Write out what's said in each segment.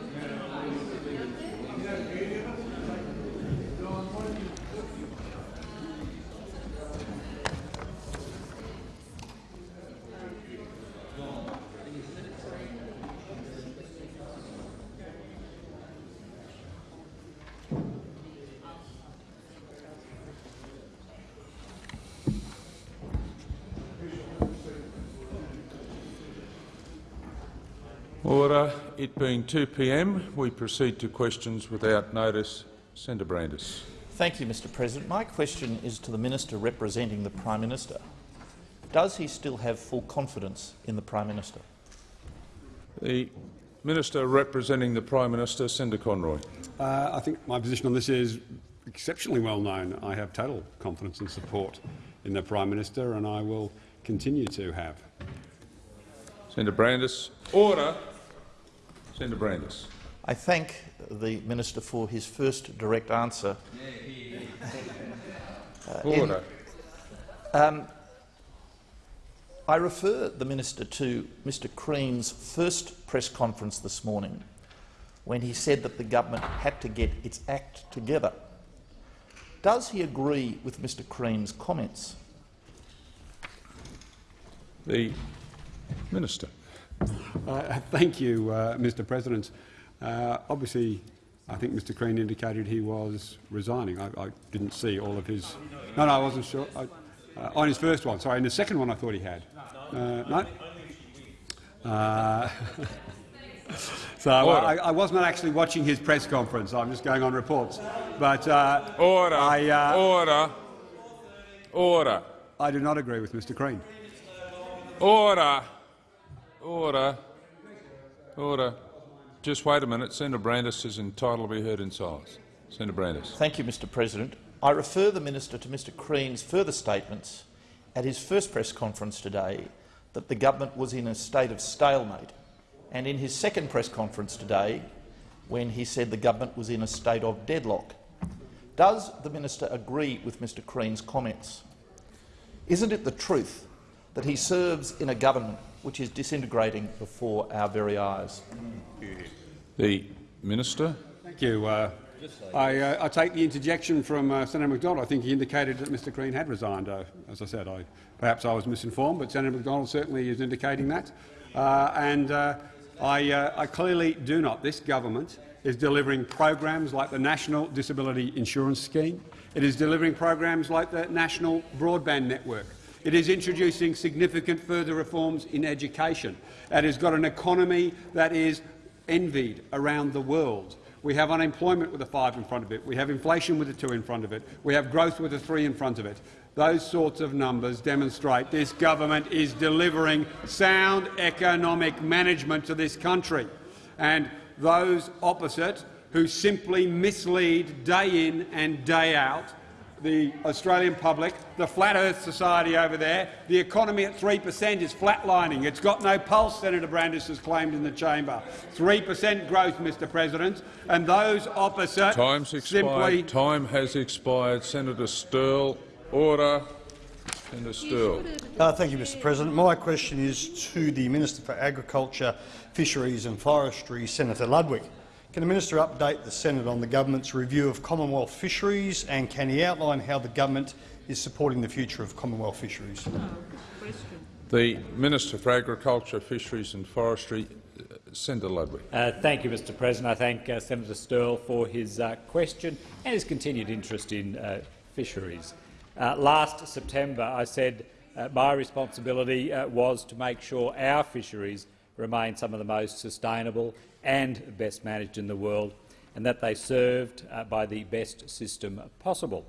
Order. It being 2 p.m., we proceed to questions without notice. Senator Brandis. Thank you, Mr President. My question is to the minister representing the Prime Minister. Does he still have full confidence in the Prime Minister? The Minister representing the Prime Minister, Senator Conroy. Uh, I think my position on this is exceptionally well known. I have total confidence and support in the Prime Minister, and I will continue to have. Senator Brandis. Order. Senator Brandis. I thank the minister for his first direct answer. Uh, Order. In, um, I refer the minister to Mr Crean's first press conference this morning when he said that the government had to get its act together. Does he agree with Mr Crean's comments? The Minister. Uh, thank you, uh, Mr President. Uh, obviously, I think Mr Crean indicated he was resigning. I, I, didn't see all of his— No, no, I wasn't sure. I, uh, on his first one, sorry. In the second one I thought he had. Uh, no? Uh, so I, I, was not actually watching his press conference. I'm just going on reports. But Order. I, Order. Order. I do not agree with Mr Crean. Order. Order. Order. Just wait a minute. Senator Brandis is entitled to be heard in silence. Senator Brandis. Thank you, Mr President. I refer the minister to Mr Crean's further statements at his first press conference today that the government was in a state of stalemate, and in his second press conference today when he said the government was in a state of deadlock. Does the minister agree with Mr Crean's comments? Isn't it the truth that he serves in a government which is disintegrating before our very eyes. The Minister. Thank you. Uh, I, uh, I, take the interjection from uh, Senator Macdonald. I think he indicated that Mr Crean had resigned. Uh, as I said, I, perhaps I was misinformed, but Senator Macdonald certainly is indicating that. Uh, and uh, I, I clearly do not. This government is delivering programs like the National Disability Insurance Scheme. It is delivering programs like the National Broadband Network. It is introducing significant further reforms in education. It has got an economy that is envied around the world. We have unemployment with a five in front of it. We have inflation with a two in front of it. We have growth with a three in front of it. Those sorts of numbers demonstrate this government is delivering sound economic management to this country. And those opposite, who simply mislead day in and day out, the Australian public, the Flat Earth Society over there. The economy at 3 per cent is flatlining. It's got no pulse, Senator Brandis has claimed in the chamber. 3 per cent growth, Mr President, and those opposite Time's expired. simply— Time has expired. Senator Sterle. Order. Senator Sterle. Uh, thank you, Mr President. My question is to the Minister for Agriculture, Fisheries and Forestry, Senator Ludwig. Can the minister update the Senate on the government's review of Commonwealth fisheries, and can he outline how the government is supporting the future of Commonwealth fisheries? The Minister for Agriculture, Fisheries and Forestry, Senator Ludwig. Uh, thank you, Mr President. I thank uh, Senator Sterle for his uh, question and his continued interest in uh, fisheries. Uh, last September, I said uh, my responsibility was to make sure our fisheries remain some of the most sustainable and best managed in the world, and that they served uh, by the best system possible.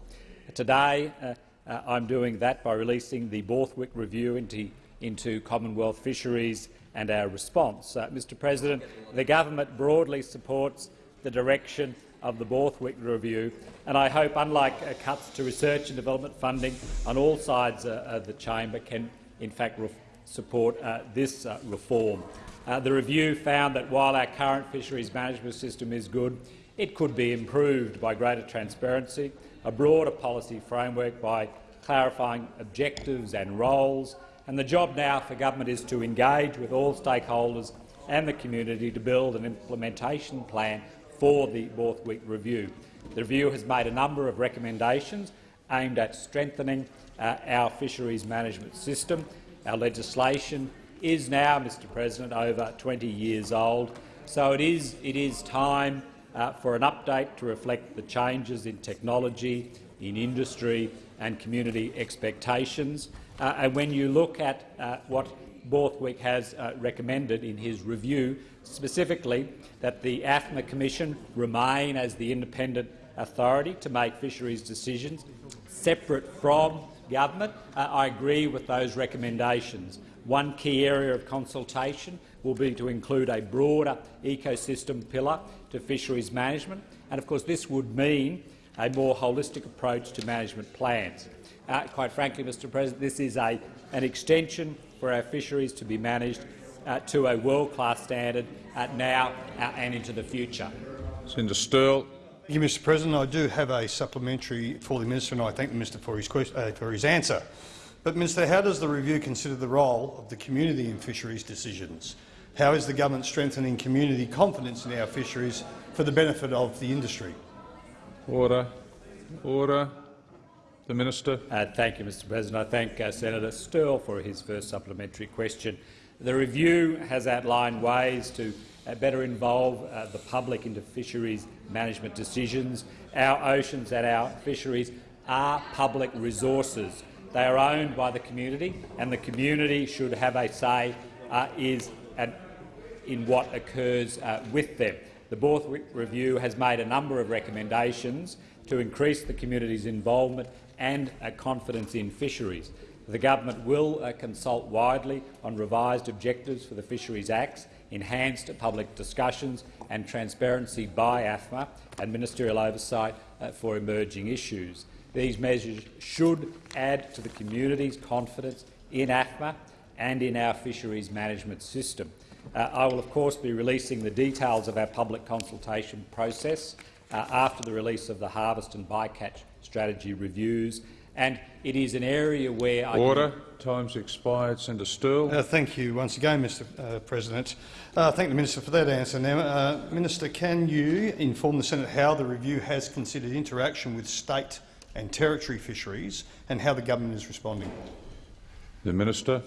Today, uh, uh, I'm doing that by releasing the Borthwick Review into, into Commonwealth fisheries and our response. Uh, Mr President, the government broadly supports the direction of the Borthwick Review, and I hope, unlike uh, cuts to research and development funding on all sides uh, of the chamber, can in fact support this reform. Uh, the review found that while our current fisheries management system is good, it could be improved by greater transparency, a broader policy framework by clarifying objectives and roles, and the job now for government is to engage with all stakeholders and the community to build an implementation plan for the Borthwick Review. The review has made a number of recommendations aimed at strengthening uh, our fisheries management system. Our legislation is now, Mr President, over 20 years old, so it is, it is time uh, for an update to reflect the changes in technology, in industry and community expectations. Uh, and when you look at uh, what Borthwick has uh, recommended in his review, specifically that the AFMA Commission remain as the independent authority to make fisheries decisions separate from government, uh, I agree with those recommendations. One key area of consultation will be to include a broader ecosystem pillar to fisheries management, and of course this would mean a more holistic approach to management plans. Uh, quite frankly, Mr President, this is a, an extension for our fisheries to be managed uh, to a world-class standard uh, now uh, and into the future. Senator Sterle. Thank you, Mr President. I do have a supplementary for the minister, and I thank the minister for his, uh, for his answer. But, Minister, how does the review consider the role of the community in fisheries decisions? How is the government strengthening community confidence in our fisheries for the benefit of the industry? Order. Order. The Minister. Uh, thank you, Mr President. I thank uh, Senator Sterle for his first supplementary question. The review has outlined ways to better involve uh, the public into fisheries management decisions. Our oceans and our fisheries are public resources. They are owned by the community, and the community should have a say uh, is an, in what occurs uh, with them. The Borthwick Review has made a number of recommendations to increase the community's involvement and uh, confidence in fisheries. The government will uh, consult widely on revised objectives for the Fisheries Acts, enhanced public discussions and transparency by AFMA and ministerial oversight uh, for emerging issues. These measures should add to the community's confidence in AFMA and in our fisheries management system. Uh, I will, of course, be releasing the details of our public consultation process uh, after the release of the harvest and bycatch strategy reviews, and it is an area where I Order. Time's expired. Senator Sterle. Uh, thank you once again, Mr uh, President. Uh, thank the Minister for that answer. Now, uh, Minister, can you inform the Senate how the review has considered interaction with state and territory fisheries and how the government is responding? The Minister.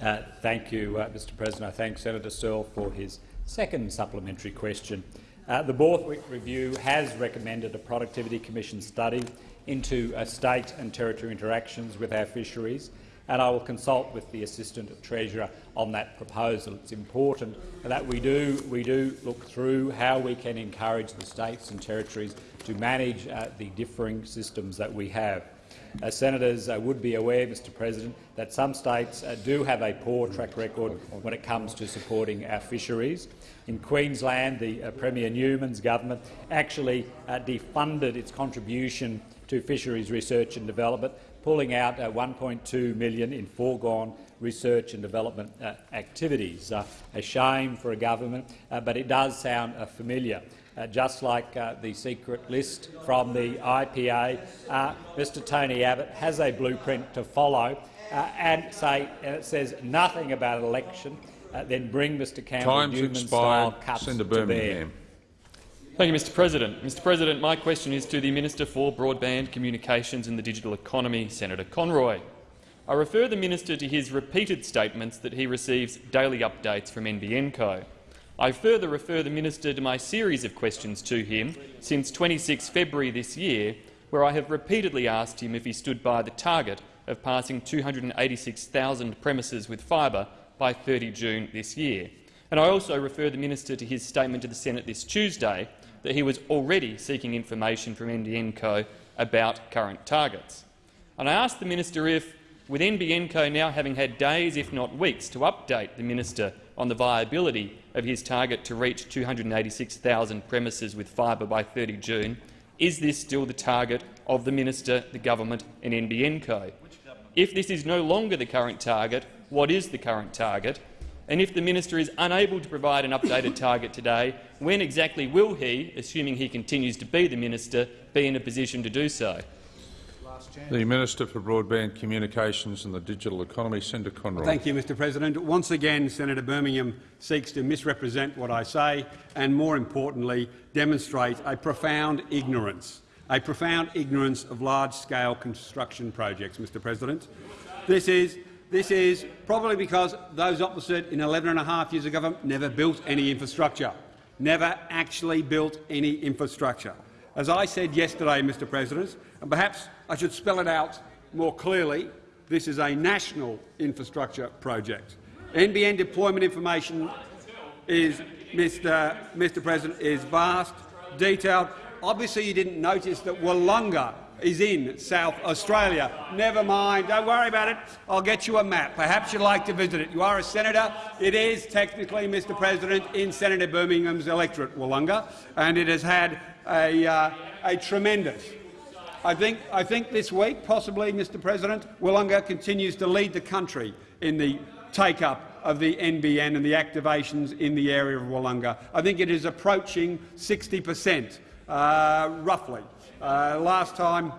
Uh, thank you, uh, Mr President. I thank Senator Sterle for his second supplementary question. Uh, the Borthwick Review has recommended a Productivity Commission study into uh, state and territory interactions with our fisheries, and I will consult with the Assistant Treasurer on that proposal. It's important that we do, we do look through how we can encourage the states and territories to manage uh, the differing systems that we have. Uh, senators uh, would be aware, Mr President, that some states uh, do have a poor track record when it comes to supporting our fisheries. In Queensland, the Premier Newman's government actually defunded its contribution to fisheries research and development, pulling out uh, 1.2 million in foregone research and development activities. a shame for a government, but it does sound familiar. Uh, just like uh, the secret list from the IPA, uh, Mr Tony Abbott has a blueprint to follow uh, and say and it says nothing about an election, uh, then bring Mr Campbell Newman-style cuts Senator to Birmingham. bear. Thank you, Mr President. Mr President, my question is to the Minister for Broadband Communications and the Digital Economy, Senator Conroy. I refer the minister to his repeated statements that he receives daily updates from NBN Co. I further refer the minister to my series of questions to him since 26 February this year, where I have repeatedly asked him if he stood by the target of passing 286,000 premises with fibre by 30 June this year. And I also refer the minister to his statement to the Senate this Tuesday that he was already seeking information from NBN Co about current targets. And I asked the minister if, with NBN Co now having had days, if not weeks, to update the minister on the viability of his target to reach 286,000 premises with fibre by 30 June, is this still the target of the minister, the government and NBN Co? If this is no longer the current target, what is the current target? And if the minister is unable to provide an updated target today, when exactly will he, assuming he continues to be the minister, be in a position to do so? The Minister for Broadband Communications and the Digital Economy, Senator Conroy. Thank you, Mr President. Once again, Senator Birmingham seeks to misrepresent what I say and, more importantly, demonstrate a profound ignorance, a profound ignorance of large-scale construction projects, Mr President. This is, this is probably because those opposite in 11 and a half years of government never built any infrastructure, never actually built any infrastructure. As I said yesterday, Mr President, and perhaps I should spell it out more clearly, this is a national infrastructure project. NBN deployment information is, Mr. Mr. President, is vast, detailed. Obviously, you didn't notice that Willunga is in South Australia. Never mind, don't worry about it. I'll get you a map. Perhaps you'd like to visit it. You are a senator. It is technically, Mr. President, in Senator Birmingham's electorate, Willunga, and it has had a, uh, a tremendous I think, I think this week, possibly, Mr President, Willunga continues to lead the country in the take-up of the NBN and the activations in the area of Willunga. I think it is approaching 60 per cent, uh, roughly. Uh, last time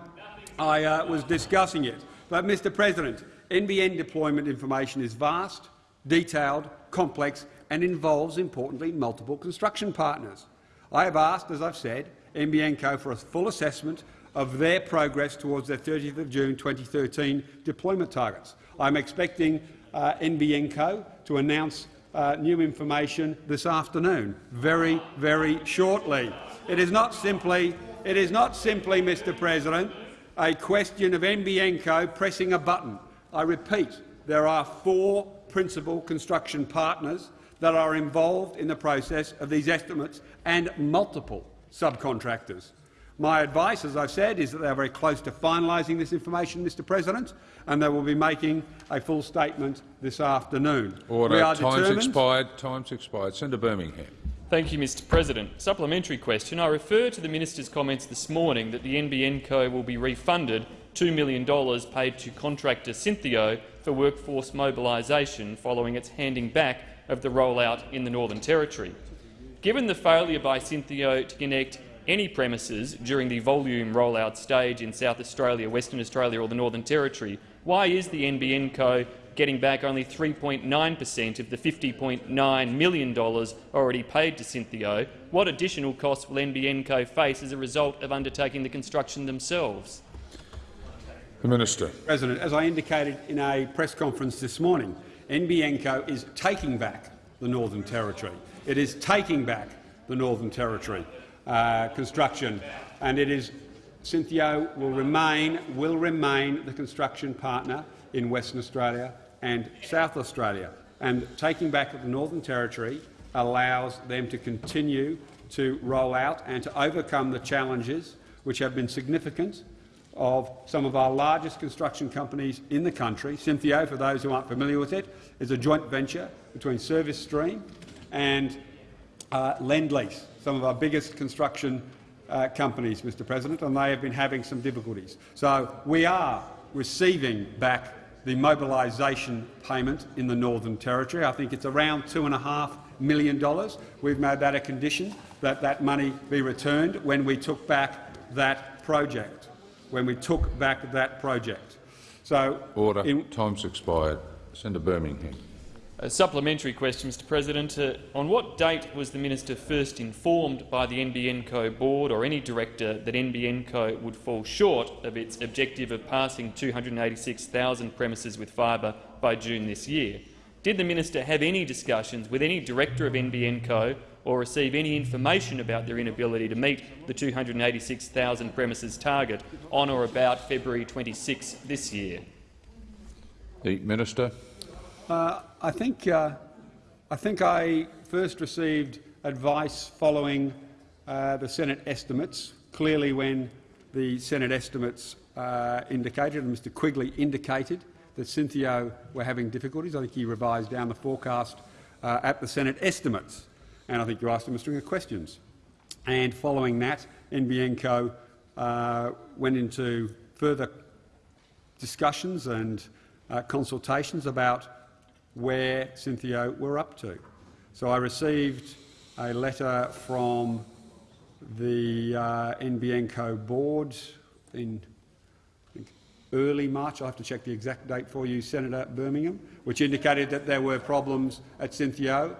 I uh, was discussing it. But, Mr President, NBN deployment information is vast, detailed, complex and involves, importantly, multiple construction partners. I have asked, as I've said, NBN Co for a full assessment of their progress towards their 30th of June 2013 deployment targets. I'm expecting uh, NBN Co to announce uh, new information this afternoon, very, very shortly. It is not simply, it is not simply, Mr President, a question of NBN Co pressing a button. I repeat, there are four principal construction partners that are involved in the process of these estimates and multiple subcontractors. My advice, as I've said, is that they are very close to finalising this information, Mr President, and they will be making a full statement this afternoon. Order. We are Time's determined expired. Time's expired. Senator Birmingham. Thank you, Mr President. Supplementary question. I refer to the minister's comments this morning that the NBN Co will be refunded $2 million paid to contractor Syntheo for workforce mobilisation following its handing back of the rollout in the Northern Territory. Given the failure by Syntheo to connect any premises during the volume rollout stage in South Australia, Western Australia or the Northern Territory, why is the NBN Co getting back only 3.9 per cent of the $50.9 million already paid to Syntheo? What additional costs will NBN Co face as a result of undertaking the construction themselves? The Minister. President, as I indicated in a press conference this morning, NBN Co is taking back the Northern Territory. It is taking back the Northern Territory uh, construction, and it is Syntheo will remain will remain the construction partner in Western Australia and South Australia. And taking back the Northern Territory allows them to continue to roll out and to overcome the challenges which have been significant of some of our largest construction companies in the country. Syntheo, for those who aren't familiar with it, is a joint venture between Service Stream and uh, Lendlease, some of our biggest construction uh, companies, Mr President, and they have been having some difficulties. So we are receiving back the mobilisation payment in the Northern Territory. I think it's around $2.5 million. We've made that a condition that that money be returned when we took back that project. When we took back that project. So, Order. Time's expired. Senator Birmingham. A supplementary question, Mr President. Uh, on what date was the minister first informed by the NBN Co board or any director that NBN Co would fall short of its objective of passing 286,000 premises with fibre by June this year? Did the minister have any discussions with any director of NBN Co or receive any information about their inability to meet the 286,000 premises target on or about February 26 this year? The Minister. Uh, I think uh, I think I first received advice following uh, the Senate estimates. Clearly, when the Senate estimates uh, indicated, and Mr Quigley indicated that Syntheo were having difficulties, I think he revised down the forecast uh, at the Senate estimates, and I think you asked him a string of questions. And following that, NBN Co uh, went into further discussions and consultations about where Syntheo were up to. So I received a letter from the uh, NBN Co board in early March, I'll have to check the exact date for you, Senator Birmingham, which indicated that there were problems at Syntheo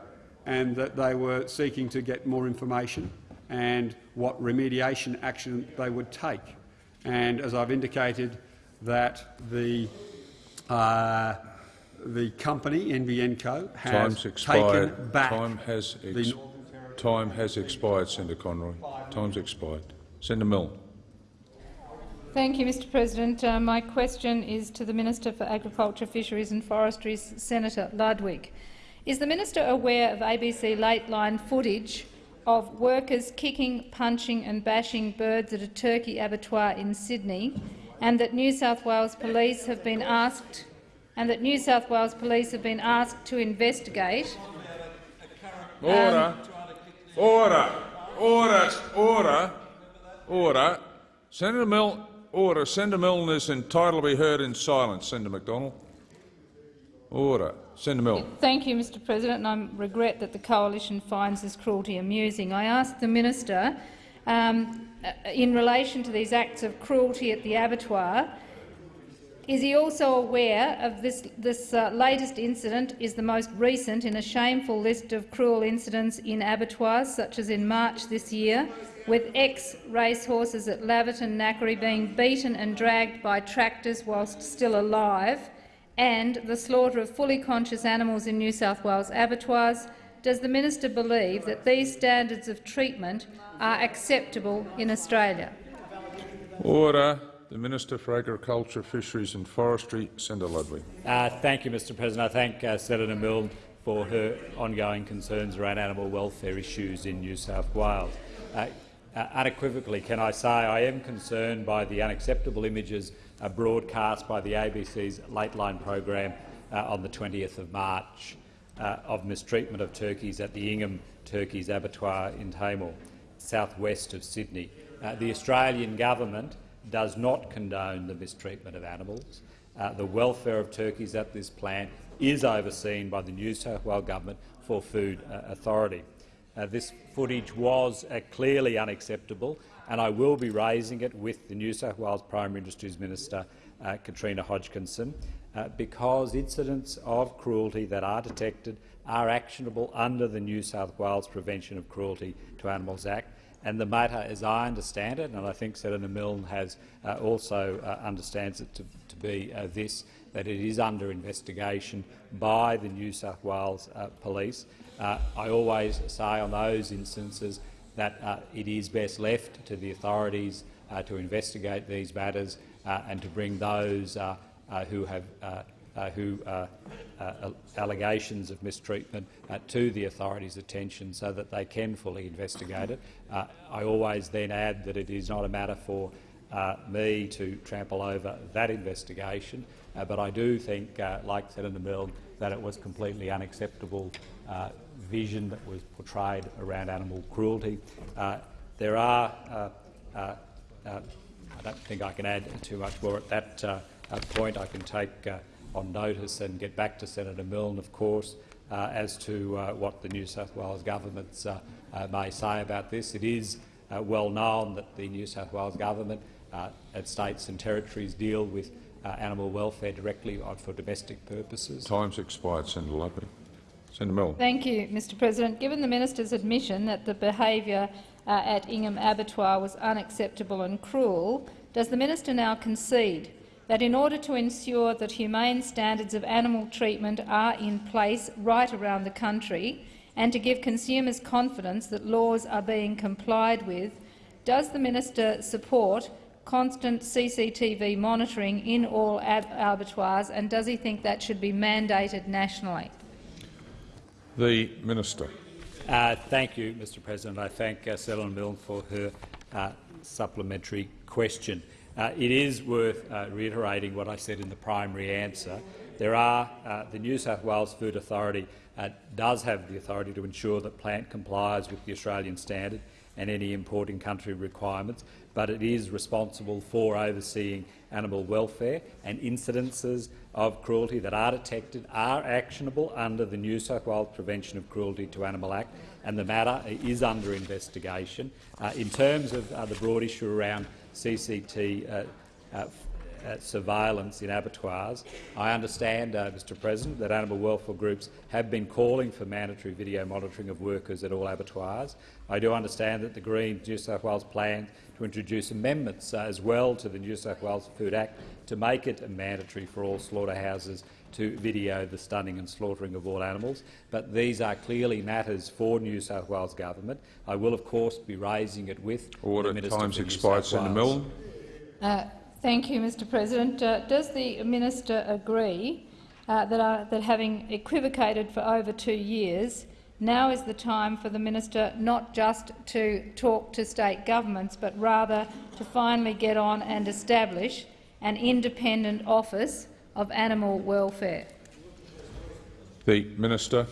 and that they were seeking to get more information and what remediation action they would take. And as I've indicated, that the uh, the company NBN Co has Time's expired. taken back Time has, ex the time has expired, Senator Conroy. Time's expired. Senator Milne. Thank you, Mr President. Uh, my question is to the Minister for Agriculture, Fisheries and Forestry, Senator Ludwig. Is the minister aware of ABC Lateline footage of workers kicking, punching and bashing birds at a turkey abattoir in Sydney, and that New South Wales Police have been asked and that New South Wales Police have been asked to investigate Order. Order. Order. Order. Order. Senator Milne. Order. Senator Milne is entitled to be heard in silence. Senator McDonald. Order. Senator Milne. Thank you, Mr President, and I regret that the Coalition finds this cruelty amusing. I ask the minister, um, uh, in relation to these acts of cruelty at the abattoir, is he also aware of this, this uh, latest incident is the most recent in a shameful list of cruel incidents in abattoirs, such as in March this year, with ex-racehorses at Laverton Knackery being beaten and dragged by tractors whilst still alive, and the slaughter of fully conscious animals in New South Wales abattoirs, does the minister believe that these standards of treatment are acceptable in Australia? Order. The Minister for Agriculture, Fisheries and Forestry, Senator Ludwig. Uh, thank you, Mr President. I thank uh, Senator Milne for her ongoing concerns around animal welfare issues in New South Wales. Uh, uh, unequivocally, can I say I am concerned by the unacceptable images uh, broadcast by the ABC's Lateline program uh, on the 20th of March of mistreatment of turkeys at the Ingham Turkeys Abattoir in Tahmoor, southwest of Sydney. The Australian government does not condone the mistreatment of animals. Uh, the welfare of turkeys at this plant is overseen by the New South Wales Government for Food uh, Authority. Uh, this footage was uh, clearly unacceptable, and I will be raising it with the New South Wales Primary Industries Minister, uh, Katrina Hodgkinson, uh, because incidents of cruelty that are detected are actionable under the New South Wales Prevention of Cruelty to Animals Act, and the matter, as I understand it, and I think Senator Milne has uh, also uh, understands it to, to be uh, this, that it is under investigation by the New South Wales uh, Police. Uh, I always say on those instances that uh, it is best left to the authorities to investigate these matters and to bring those who have Uh, who uh, uh, allegations of mistreatment uh, to the authorities' attention so that they can fully investigate it. Uh, I always then add that it is not a matter for me to trample over that investigation, but I do think, like Senator Milne, that it was completely unacceptable vision that was portrayed around animal cruelty. there are uh, I don't think I can add too much more at that uh, point. I can take uh, on notice and get back to Senator Milne, of course, uh, as to uh, what the New South Wales governments uh, uh may say about this. It is uh, well known that the New South Wales government uh, at states and territories deal with animal welfare directly for domestic purposes. Time's expired, Senator Ludwig. Senator Milne. Thank you, Mr President. Given the minister's admission that the behaviour at Ingham Abattoir was unacceptable and cruel, does the minister now concede that in order to ensure that humane standards of animal treatment are in place right around the country and to give consumers confidence that laws are being complied with, does the minister support constant CCTV monitoring in all ab abattoirs and does he think that should be mandated nationally? The Minister. Uh, thank you, Mr President. I thank uh, Senator Milne for her uh, supplementary question. Uh, it is worth uh, reiterating what I said in the primary answer. There are, uh, the New South Wales Food Authority uh, does have the authority to ensure that plant complies with the Australian standard and any importing country requirements, but it is responsible for overseeing animal welfare and incidences of cruelty that are detected are actionable under the New South Wales Prevention of Cruelty to Animal Act, and the matter is under investigation. Uh, in terms of uh, the broad issue around CCT, surveillance in abattoirs. I understand, uh, Mr President, that animal welfare groups have been calling for mandatory video monitoring of workers at all abattoirs. I do understand that the Greens New South Wales plan to introduce amendments uh, as well to the New South Wales Food Act to make it mandatory for all slaughterhouses to video the stunning and slaughtering of all animals. But these are clearly matters for New South Wales government. I will, of course, be raising it with Order. the Minister Time's for New expired. South Senator Wales. Milne. Uh, Thank you, Mr President. Uh, does the minister agree uh, that, uh, that having equivocated for over two years, now is the time for the minister not just to talk to state governments, but rather to finally get on and establish an independent office of animal welfare? The Minister.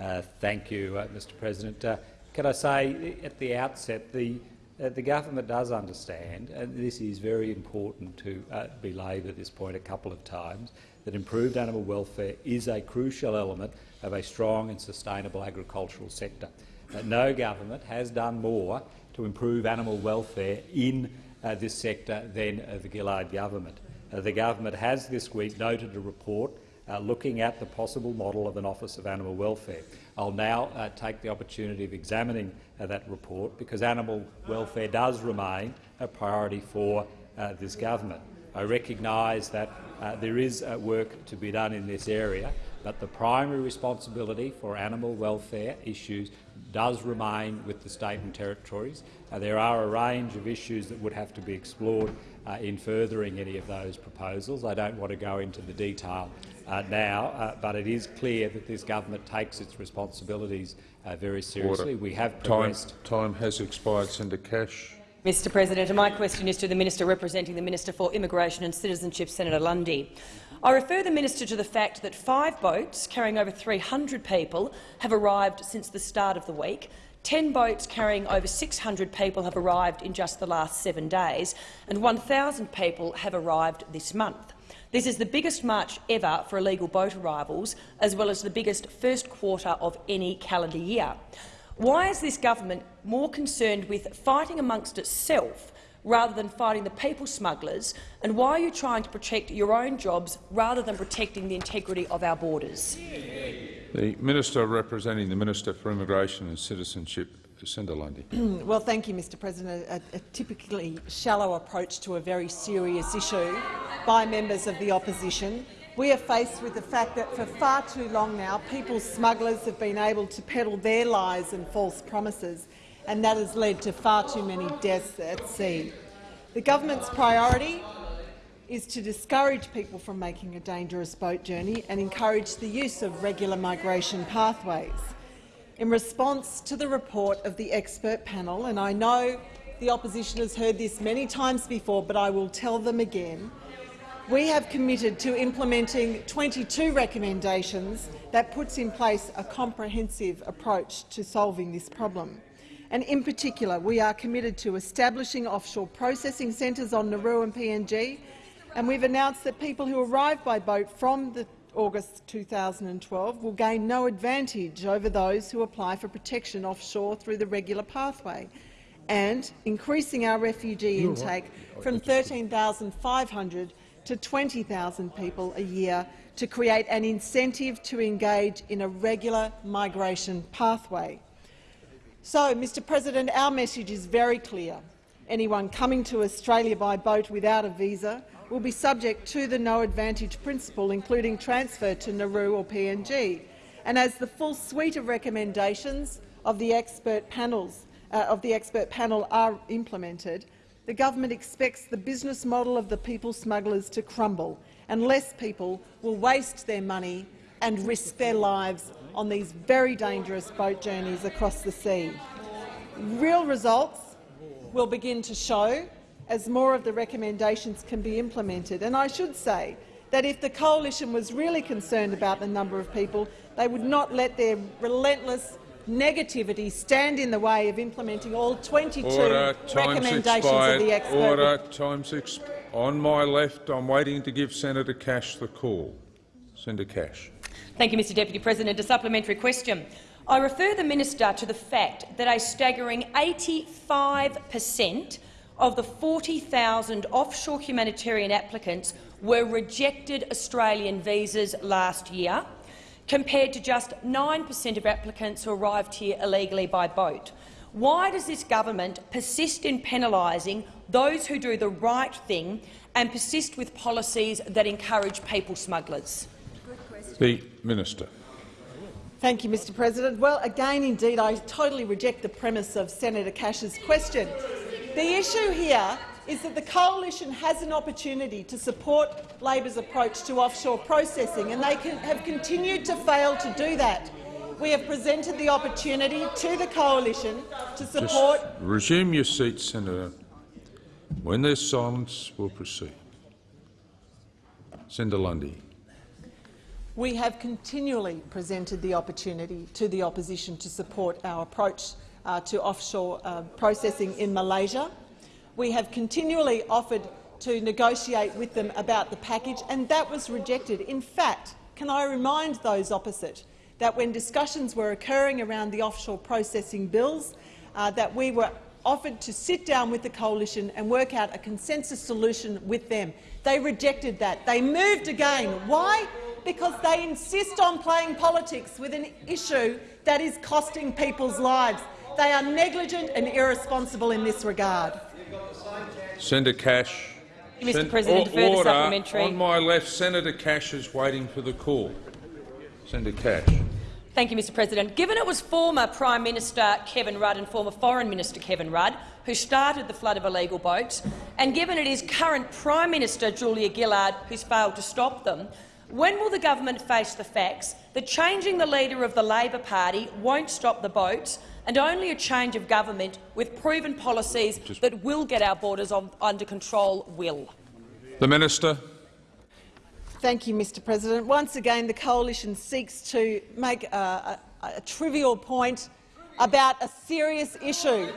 Uh, thank you, uh, Mr President. Uh, can I say at the outset the, uh, the government does understand, and this is very important to uh, belabour this point a couple of times, that improved animal welfare is a crucial element of a strong and sustainable agricultural sector. Uh, no government has done more to improve animal welfare in uh, this sector than uh, the Gillard government. Uh, the government has this week noted a report uh, looking at the possible model of an Office of Animal Welfare. I'll now uh, take the opportunity of examining uh, that report because animal welfare does remain a priority for uh, this government. I recognise that uh, there is uh, work to be done in this area, but the primary responsibility for animal welfare issues does remain with the state and territories. Uh, there are a range of issues that would have to be explored uh, in furthering any of those proposals. I don't want to go into the detail uh, now, uh, but it is clear that this government takes its responsibilities uh, very seriously. Order. We have Time, progressed. time has expired. Senator Cash. Mr President, my question is to the Minister representing the Minister for Immigration and Citizenship, Senator Lundy. I refer the minister to the fact that five boats carrying over 300 people have arrived since the start of the week. Ten boats carrying over 600 people have arrived in just the last seven days, and 1,000 people have arrived this month. This is the biggest march ever for illegal boat arrivals, as well as the biggest first quarter of any calendar year. Why is this government more concerned with fighting amongst itself rather than fighting the people smugglers, and why are you trying to protect your own jobs rather than protecting the integrity of our borders? The Minister representing the Minister for Immigration and Citizenship, Senator Lundy. Well, thank you, Mr President. A, a typically shallow approach to a very serious issue by members of the opposition. We are faced with the fact that for far too long now, people smugglers have been able to peddle their lies and false promises, and that has led to far too many deaths at sea. The government's priority is to discourage people from making a dangerous boat journey and encourage the use of regular migration pathways. In response to the report of the expert panel, and I know the opposition has heard this many times before, but I will tell them again, we have committed to implementing 22 recommendations that puts in place a comprehensive approach to solving this problem. And in particular, we are committed to establishing offshore processing centres on Nauru and PNG, and we've announced that people who arrive by boat from the August 2012 will gain no advantage over those who apply for protection offshore through the regular pathway, and increasing our refugee intake from 13,500 to 20,000 people a year to create an incentive to engage in a regular migration pathway. So, Mr President, our message is very clear. Anyone coming to Australia by boat without a visa will be subject to the no advantage principle, including transfer to Nauru or PNG. And as the full suite of recommendations of the expert panels uh, of the expert panel are implemented, the government expects the business model of the people smugglers to crumble, and less people will waste their money and risk their lives on these very dangerous boat journeys across the sea. Real results will begin to show as more of the recommendations can be implemented. And I should say that if the coalition was really concerned about the number of people, they would not let their relentless negativity stand in the way of implementing all 22 Order. Recommendations expired. of the expert Order. Time's exp On my left, I'm waiting to give Senator Cash the call. Senator Cash. Thank you, Mr Deputy President. A supplementary question. I refer the minister to the fact that a staggering 85 per cent of the 40,000 offshore humanitarian applicants were rejected Australian visas last year, compared to just 9 per cent of applicants who arrived here illegally by boat. Why does this government persist in penalising those who do the right thing and persist with policies that encourage people smugglers? The Minister. Thank you, Mr President. Well, again, indeed, I totally reject the premise of Senator Cash's question. The issue here is that the coalition has an opportunity to support Labor's approach to offshore processing, and they can, have continued to fail to do that. We have presented the opportunity to the coalition to support— Just resume your seat, Senator. When there's silence, we'll proceed. Senator Lundy. We have continually presented the opportunity to the opposition to support our approach uh, to offshore uh, processing in Malaysia. We have continually offered to negotiate with them about the package, and that was rejected. In fact, can I remind those opposite that when discussions were occurring around the offshore processing bills, uh, that we were offered to sit down with the coalition and work out a consensus solution with them. They rejected that. They moved again. Why? Because they insist on playing politics with an issue that is costing people's lives. They are negligent and irresponsible in this regard. Senator Cash. Mr Sen- President, o- further order. supplementary. On my left, Senator Cash is waiting for the call. Senator Cash. Thank you, Mr President. Given it was former Prime Minister Kevin Rudd and former Foreign Minister Kevin Rudd who started the flood of illegal boats, and given it is current Prime Minister Julia Gillard who's failed to stop them, when will the government face the facts that changing the leader of the Labor Party won't stop the boats and only a change of government with proven policies that will get our borders on, under control will? The Minister. Thank you, Mr President. Once again, the coalition seeks to make a, a, a trivial point about a serious issue.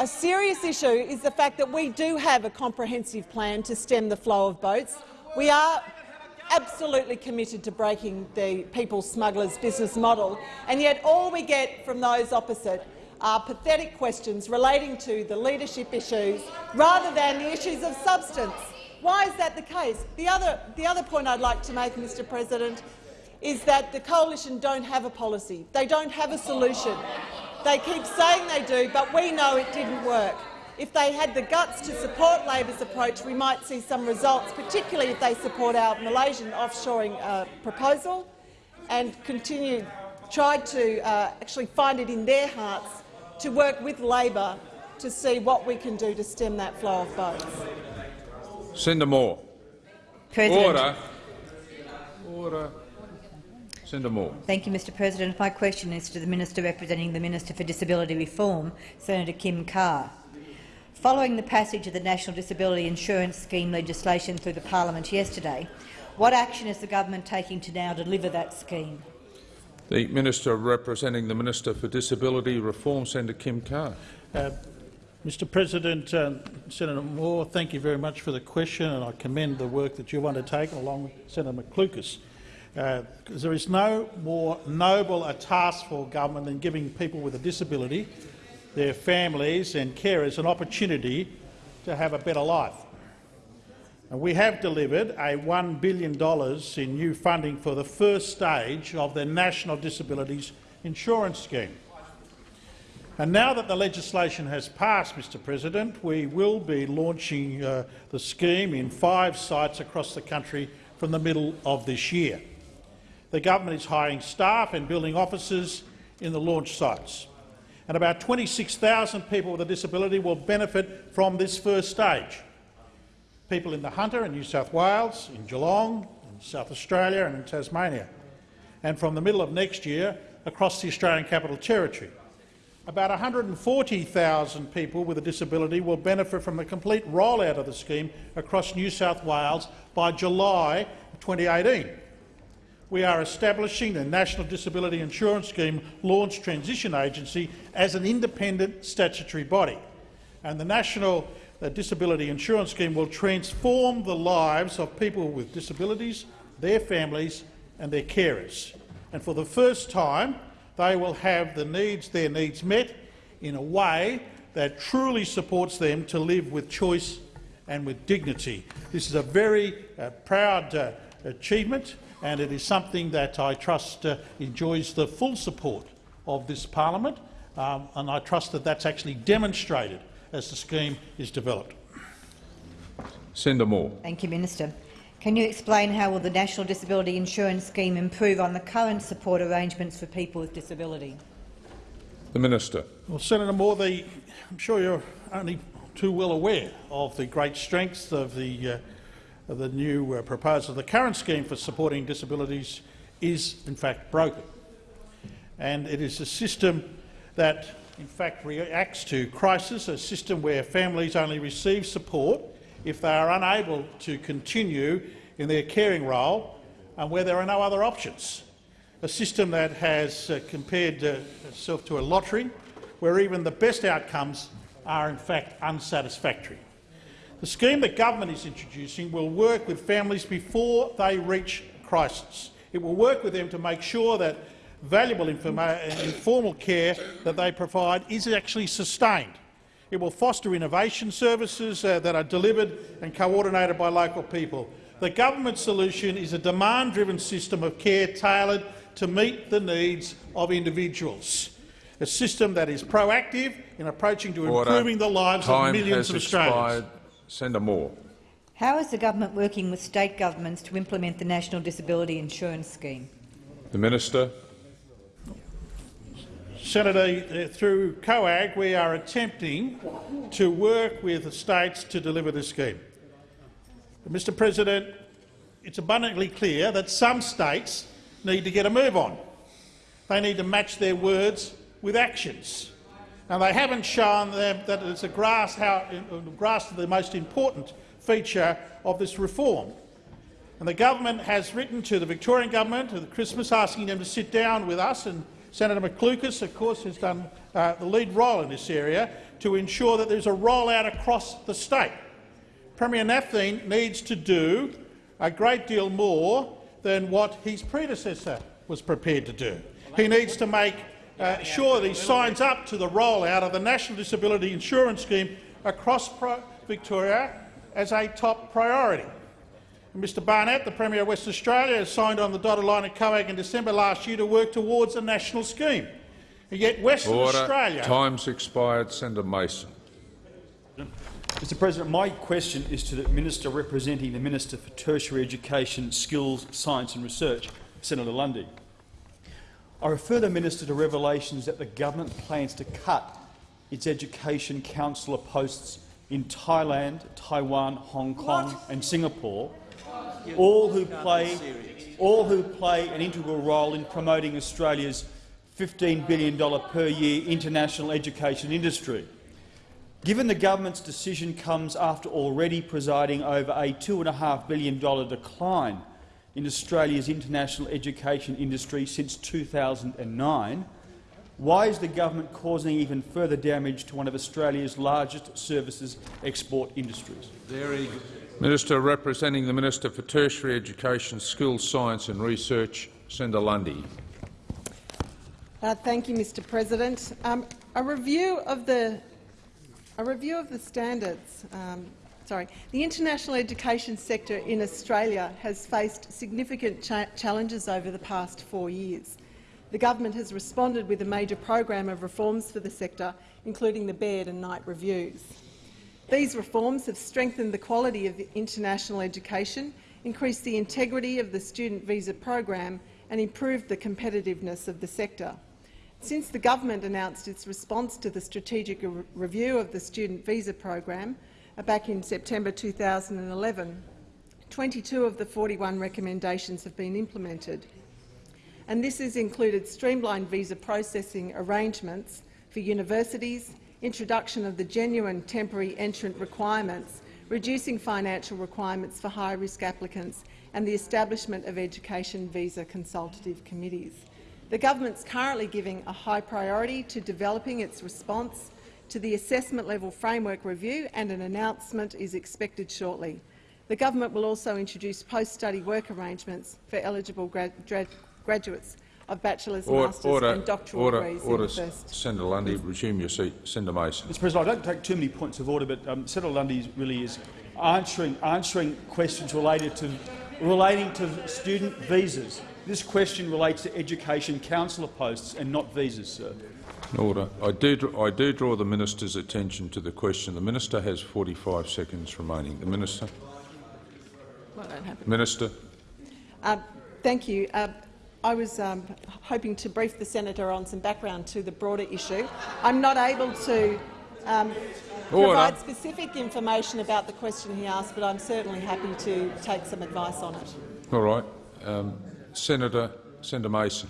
A serious issue is the fact that we do have a comprehensive plan to stem the flow of boats. We are absolutely committed to breaking the people smugglers' business model, and yet all we get from those opposite are pathetic questions relating to the leadership issues rather than the issues of substance. Why is that the case? The other, the other point I'd like to make, Mr President, is that the coalition don't have a policy. They don't have a solution. They keep saying they do, but we know it didn't work. If they had the guts to support Labor's approach, we might see some results, particularly if they support our Malaysian offshoring uh, proposal and continue, tried to uh, actually find it in their hearts to work with Labor to see what we can do to stem that flow of boats. Senator Moore. President. Order. Order. Senator Moore. Thank you, Mr President. My question is to the Minister representing the Minister for Disability Reform, Senator Kim Carr. Following the passage of the National Disability Insurance Scheme legislation through the parliament yesterday, what action is the government taking to now deliver that scheme? The Minister representing the Minister for Disability Reform, Senator Kim Carr. Uh, Mr President, uh, Senator Moore, thank you very much for the question, and I commend the work that you've undertaken along with Senator McLucas. Uh, there is no more noble a task for government than giving people with a disability, their families and carers an opportunity to have a better life. And we have delivered a $1 billion in new funding for the first stage of the National Disabilities Insurance Scheme. And now that the legislation has passed, Mr President, we will be launching uh, the scheme in five sites across the country from the middle of this year. The government is hiring staff and building offices in the launch sites. And about 26,000 people with a disability will benefit from this first stage. People in the Hunter in New South Wales, in Geelong, in South Australia and in Tasmania. And from the middle of next year across the Australian Capital Territory. About 140,000 people with a disability will benefit from the complete rollout of the scheme across New South Wales by July 2018. We are establishing the National Disability Insurance Scheme Launch Transition Agency as an independent statutory body. And the National uh, Disability Insurance Scheme will transform the lives of people with disabilities, their families and their carers. And for the first time, they will have the needs, their needs met in a way that truly supports them to live with choice and with dignity. This is a very uh, proud uh, achievement and it is something that I trust uh, enjoys the full support of this parliament um, and I trust that that's actually demonstrated as the scheme is developed. Senator Moore. Thank you, Minister. Can you explain how will the National Disability Insurance Scheme improve on the current support arrangements for people with disability? The Minister. Well, Senator Moore, the, I'm sure you're only too well aware of the great strengths of the, uh, of the new uh, proposal. The current scheme for supporting disabilities is, in fact, broken. And it is a system that, in fact, reacts to crisis, a system where families only receive support if they are unable to continue in their caring role and where there are no other options. A system that has uh, compared uh, itself to a lottery where even the best outcomes are in fact unsatisfactory. The scheme that government is introducing will work with families before they reach crisis. It will work with them to make sure that valuable informal care that they provide is actually sustained. It will foster innovation services uh, that are delivered and coordinated by local people. The government solution is a demand-driven system of care tailored to meet the needs of individuals. A system that is proactive in approaching to Order. improving the lives Time of millions of Australians. expired. Senator Moore. How is the government working with state governments to implement the National Disability Insurance Scheme? The Minister. Senator, uh, through COAG we are attempting to work with the states to deliver this scheme. Mr President, it's abundantly clear that some states need to get a move on. They need to match their words with actions. And they haven't shown them that it's a grass, how, grasp the most important feature of this reform. And the government has written to the Victorian government at Christmas asking them to sit down with us and Senator McLucas, of course, has done uh, the lead role in this area to ensure that there's a rollout across the state. Premier Napthine needs to do a great deal more than what his predecessor was prepared to do. He needs to make uh, sure that signs up to the rollout of the National Disability Insurance Scheme across Victoria as a top priority. Mr Barnett, the Premier of Western Australia, has signed on the dotted line at COAG in December last year to work towards a national scheme. And yet Western Order. Australia— Time's expired. Senator Mason. Mr President, my question is to the Minister representing the Minister for Tertiary Education, Skills, Science and Research, Senator Lundy. I refer the Minister to revelations that the government plans to cut its education councillor posts in Thailand, Taiwan, Hong Kong what? and Singapore all who play all who play an integral role in promoting Australia's $15 billion per year international education industry. Given the government's decision comes after already presiding over a $2.5 billion decline in Australia's international education industry since 2009, why is the government causing even further damage to one of Australia's largest services export industries? Very Minister representing the Minister for Tertiary Education, Skills, Science and Research, Senator Lundy. Uh, thank you, Mr President. Um, a review of the a review of the standards. Um, sorry, the international education sector in Australia has faced significant cha challenges over the past four years. The government has responded with a major program of reforms for the sector, including the Baird and Knight reviews. These reforms have strengthened the quality of international education, increased the integrity of the student visa program and improved the competitiveness of the sector. Since the government announced its response to the strategic re review of the student visa program Uh, back in September 2011, 22 of the 41 recommendations have been implemented. And this has included streamlined visa processing arrangements for universities, introduction of the genuine temporary entrant requirements, reducing financial requirements for high-risk applicants and the establishment of education visa consultative committees. The government is currently giving a high priority to developing its response to the assessment level framework review and an announcement is expected shortly. The government will also introduce post-study work arrangements for eligible grad graduates. of bachelor's, Or- master's order, and doctoral order, degrees order. in the first. Senator Lundy, resume your seat. Senator Mason. Mr President, I don't take too many points of order, but um, Senator Lundy really is answering, answering questions related to, relating to student visas. This question relates to education councillor posts and not visas, sir. Order. I do, I do draw the minister's attention to the question. The minister has 45 seconds remaining. The minister. Well. Minister. Uh, thank you. Uh, I was um, hoping to brief the senator on some background to the broader issue. I'm not able to um, provide specific information about the question he asked, but I'm certainly happy to take some advice on it. All right. Um, Senator, Senator Mason.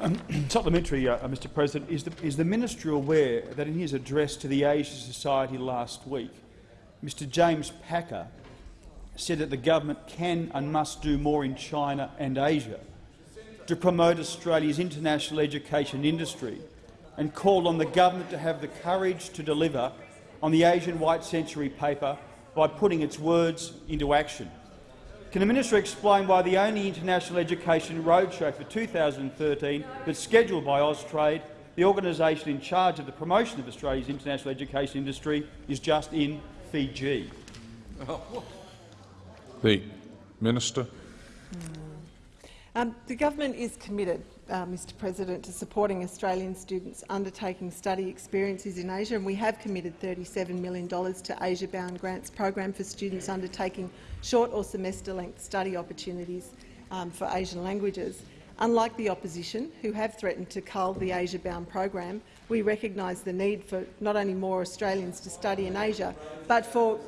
Um, supplementary, uh, Mr President, is the, is the minister aware that in his address to the Asia Society last week, Mr James Packer said that the government can and must do more in China and Asia to promote Australia's international education industry and called on the government to have the courage to deliver on the Asian White Century paper by putting its words into action. Can the minister explain why the only international education roadshow for 2013 that's scheduled by Austrade, the organisation in charge of the promotion of Australia's international education industry, is just in Fiji? The minister. Um, the government is committed, uh, Mr President, to supporting Australian students undertaking study experiences in Asia, and we have committed $37 million to Asia-bound grants program for students undertaking short or semester-length study opportunities um, for Asian languages. Unlike the opposition, who have threatened to cull the Asia-bound program, we recognise the need for not only more Australians to study in Asia, but for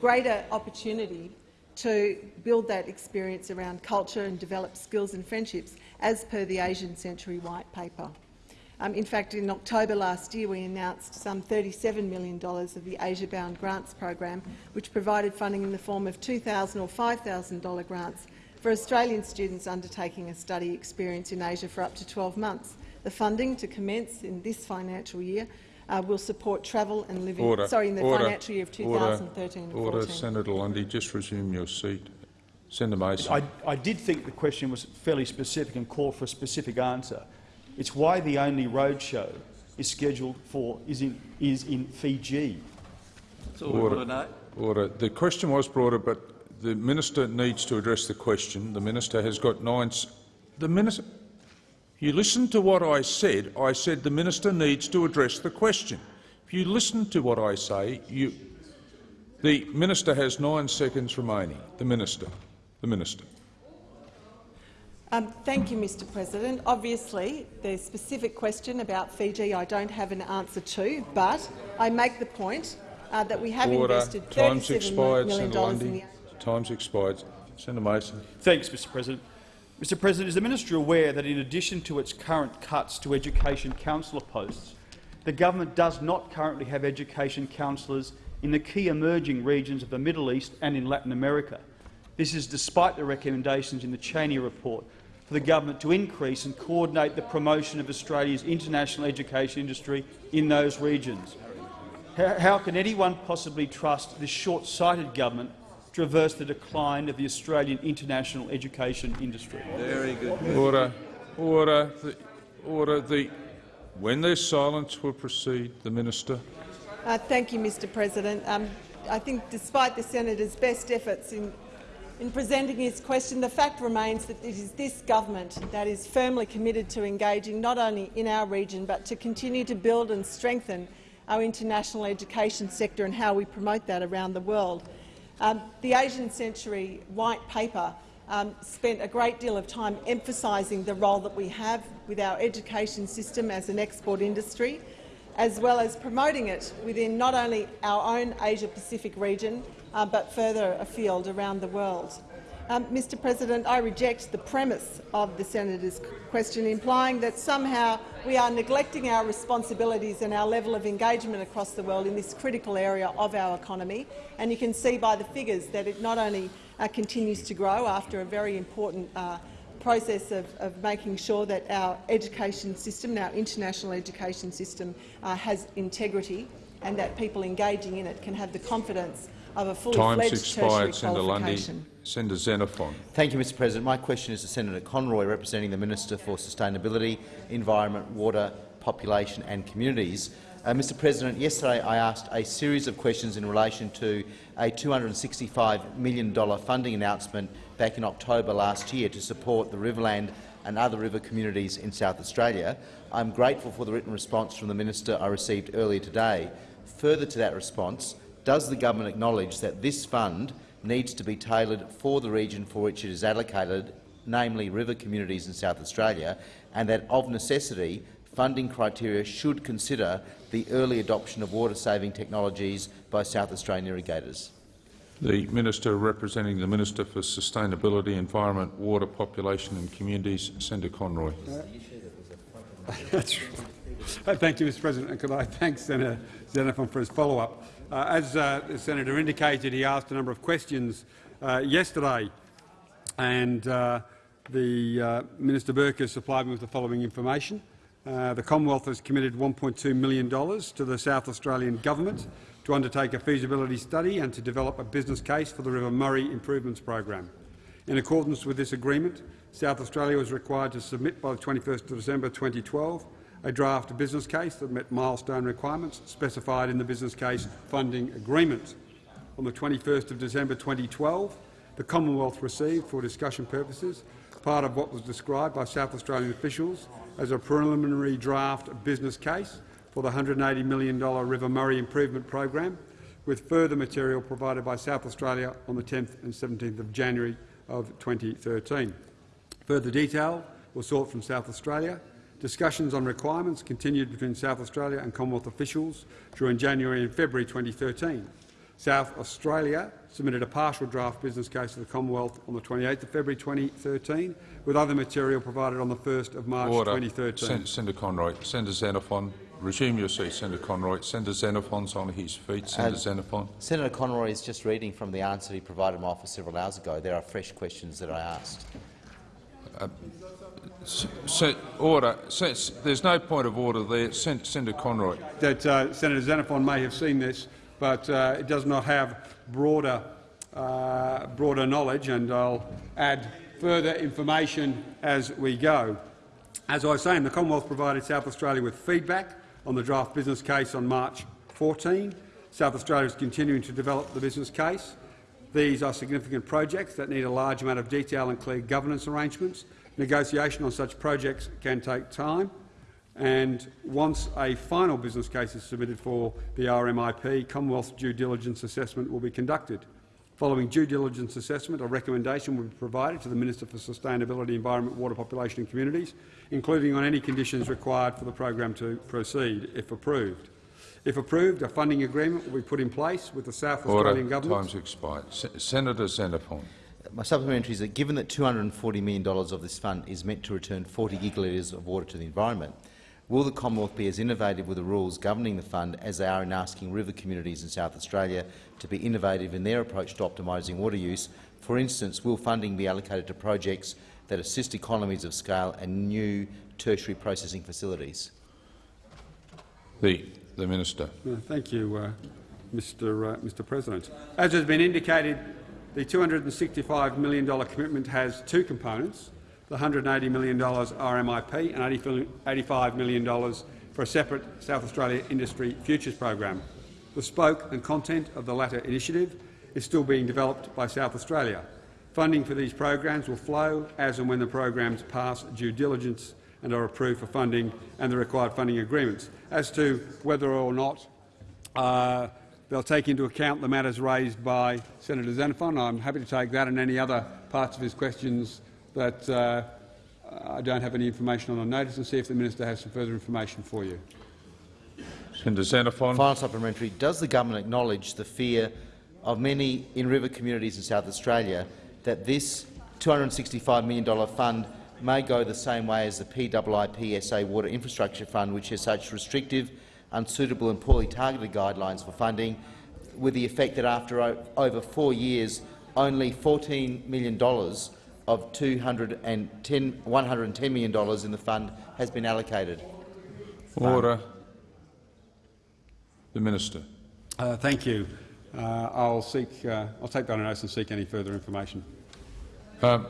greater opportunity to build that experience around culture and develop skills and friendships, as per the Asian Century White Paper. Um, in fact, in October last year, we announced some $37 million of the Asia-bound grants program, which provided funding in the form of 2,000 or $5,000 grants for Australian students undertaking a study experience in Asia for up to 12 months. The funding to commence in this financial year uh, will support travel and living. Order. Sorry, in the Order. financial year of 2013 and Order. 14. Senator Lundy, just resume your seat. Senator Mason. I, I did think the question was fairly specific and called for a specific answer. It's why the only roadshow is scheduled for is in, is in Fiji. Order. Order. The question was brought up, but the minister needs to address the question. The minister has got nine. s- The minister. You listen to what I said. I said the minister needs to address the question. If you listen to what I say, you. The minister has nine seconds remaining. The minister. The minister. Um, thank you, Mr President. Obviously, the specific question about Fiji I don't have an answer to, but I make the point uh, that we have Order. invested Time's $37 expired, million Senator in the Time's expired. Senator Mason. Thanks, Mr President. Mr President, is the minister aware that in addition to its current cuts to education councillor posts, the government does not currently have education councillors in the key emerging regions of the Middle East and in Latin America? This is despite the recommendations in the Chaney report for the government to increase and coordinate the promotion of Australia's international education industry in those regions. How, how can anyone possibly trust this short-sighted government to reverse the decline of the Australian international education industry? Very good. Order. Order. The, order. The, when there's silence, we'll proceed. The minister. Uh, thank you, Mr President. Um, I think despite the senator's best efforts in, in presenting his question, the fact remains that it is this government that is firmly committed to engaging not only in our region but to continue to build and strengthen our international education sector and how we promote that around the world. Um, the Asian Century White Paper um, spent a great deal of time emphasising the role that we have with our education system as an export industry, as well as promoting it within not only our own Asia-Pacific region, uh, but further afield around the world. Um, Mr President, I reject the premise of the senator's question, implying that somehow we are neglecting our responsibilities and our level of engagement across the world in this critical area of our economy. And you can see by the figures that it not only uh, continues to grow after a very important uh, process of, of, making sure that our education system, our international education system, uh, has integrity and that people engaging in it can have the confidence of a fully Time's fledged expired. tertiary Senator Lundy. Senator Xenophon. Thank you, Mr President. My question is to Senator Conroy, representing the Minister for Sustainability, Environment, Water, Population and Communities. Uh, Mr President, yesterday I asked a series of questions in relation to a $265 million funding announcement back in October last year to support the Riverland and other river communities in South Australia. I'm grateful for the written response from the Minister I received earlier today. Further to that response, does the government acknowledge that this fund needs to be tailored for the region for which it is allocated, namely river communities in South Australia, and that of necessity funding criteria should consider the early adoption of water-saving technologies by South Australian irrigators? The Minister representing the Minister for Sustainability, Environment, Water, Population and Communities, Senator Conroy. That's right. Thank you, Mr President. And could I thank Senator Xenophon for his follow-up. Uh, as uh, the senator indicated, he asked a number of questions uh, yesterday, and uh, the uh, Minister Burke has supplied me with the following information. The Commonwealth has committed $1.2 million to the South Australian Government to undertake a feasibility study and to develop a business case for the River Murray Improvements Program. In accordance with this agreement, South Australia was required to submit by the 21st of December 2012 a draft business case that met milestone requirements specified in the business case funding agreement. On the 21st of December 2012, the Commonwealth received, for discussion purposes, part of what was described by South Australian officials as a preliminary draft business case for the $180 million River Murray Improvement Program, with further material provided by South Australia on the 10th and 17th of January of 2013. Further detail was sought from South Australia. Discussions on requirements continued between South Australia and Commonwealth officials during January and February 2013. South Australia submitted a partial draft business case to the Commonwealth on the 28th of February 2013, with other material provided on the 1st of March Order. 2013. Sen Senator Conroy. Senator Xenophon. Resume your seat, Senator Conroy. Senator Xenophon's on his feet. Uh, Senator Xenophon. Senator Conroy is just reading from the answer he provided my office several hours ago. There are fresh questions that I asked. S order. There's no point of order there. Sen Senator Conroy. that uh, Senator Xenophon may have seen this, but uh, it does not have broader, uh, broader knowledge, and I'll add further information as we go. As I was saying, the Commonwealth provided South Australia with feedback on the draft business case on March 14. South Australia is continuing to develop the business case. These are significant projects that need a large amount of detail and clear governance arrangements. Negotiation on such projects can take time, and once a final business case is submitted for the RMIP, Commonwealth due diligence assessment will be conducted. Following due diligence assessment, a recommendation will be provided to the Minister for Sustainability, Environment, Water, Population and Communities, including on any conditions required for the program to proceed, if approved. If approved, a funding agreement will be put in place with the South Australian Order. Government. Time's expired. Se Senator Xenophon. My supplementary is that given that $240 million of this fund is meant to return 40 gigalitres of water to the environment, will the Commonwealth be as innovative with the rules governing the fund as they are in asking river communities in South Australia to be innovative in their approach to optimising water use? For instance, will funding be allocated to projects that assist economies of scale and new tertiary processing facilities? The, the Minister. Uh, Thank you, uh, Mr, uh, Mr President. As has been indicated, the $265 million commitment has two components, the $180 million RMIP and $85 million for a separate South Australia Industry Futures program. The spoke and content of the latter initiative is still being developed by South Australia. Funding for these programs will flow as and when the programs pass due diligence and are approved for funding and the required funding agreements. As to whether or not uh, they'll take into account the matters raised by Senator Xenophon, I'm happy to take that and any other parts of his questions that uh, I don't have any information on on notice and see if the minister has some further information for you. Senator Xenophon. Final supplementary. Does the government acknowledge the fear of many in-river communities in South Australia that this $265 million fund may go the same way as the PIIP Water Infrastructure Fund, which has such restrictive, unsuitable and poorly targeted guidelines for funding, with the effect that after over four years only $14 million of $210, $110 million in the fund has been allocated? Order. The Minister. Uh, thank you. Uh, I'll seek. Uh, I'll take that on notice and seek any further information. Um,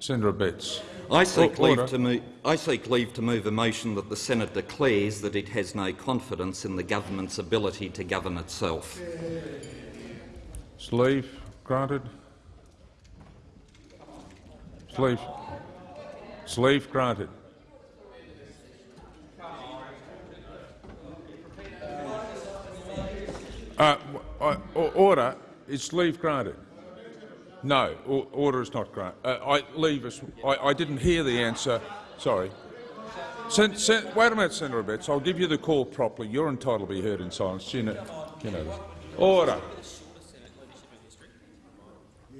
Senator Abetz. I seek, leave to move, I seek leave to move a motion that the Senate declares that it has no confidence in the government's ability to govern itself. Sleeve granted. Sleeve. Sleeve granted. Uh, o- order. It's leave granted? No. Order is not granted. Uh, I leave us. I, I didn't hear the answer. Sorry. Sen, sen, wait a minute, Senator Abetz. I'll give you the call properly. You're entitled to be heard in silence. You know. You know. Order.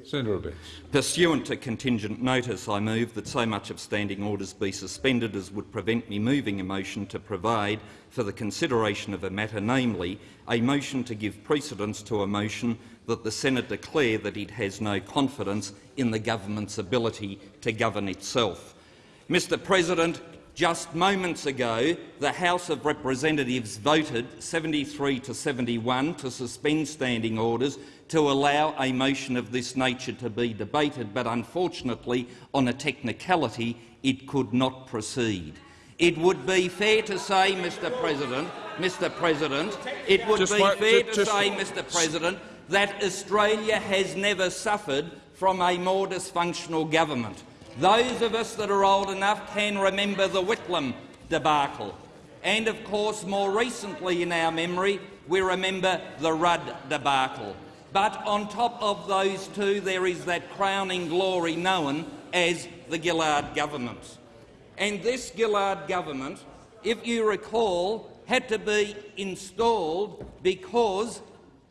Senator Abetz. Pursuant to contingent notice, I move that so much of standing orders be suspended as would prevent me moving a motion to provide for the consideration of a matter, namely a motion to give precedence to a motion that the Senate declare that it has no confidence in the government's ability to govern itself. Mr President, just moments ago, the House of Representatives voted 73 to 71 to suspend standing orders to allow a motion of this nature to be debated, but unfortunately, on a technicality, it could not proceed. It would be fair to say, Mr President, Mr President, it would Just be fair to say, Mr President, that Australia has never suffered from a more dysfunctional government. Those of us that are old enough can remember the Whitlam debacle. And of course, more recently in our memory, we remember the Rudd debacle. But on top of those two, there is that crowning glory known as the Gillard government. And this Gillard government, if you recall, had to be installed because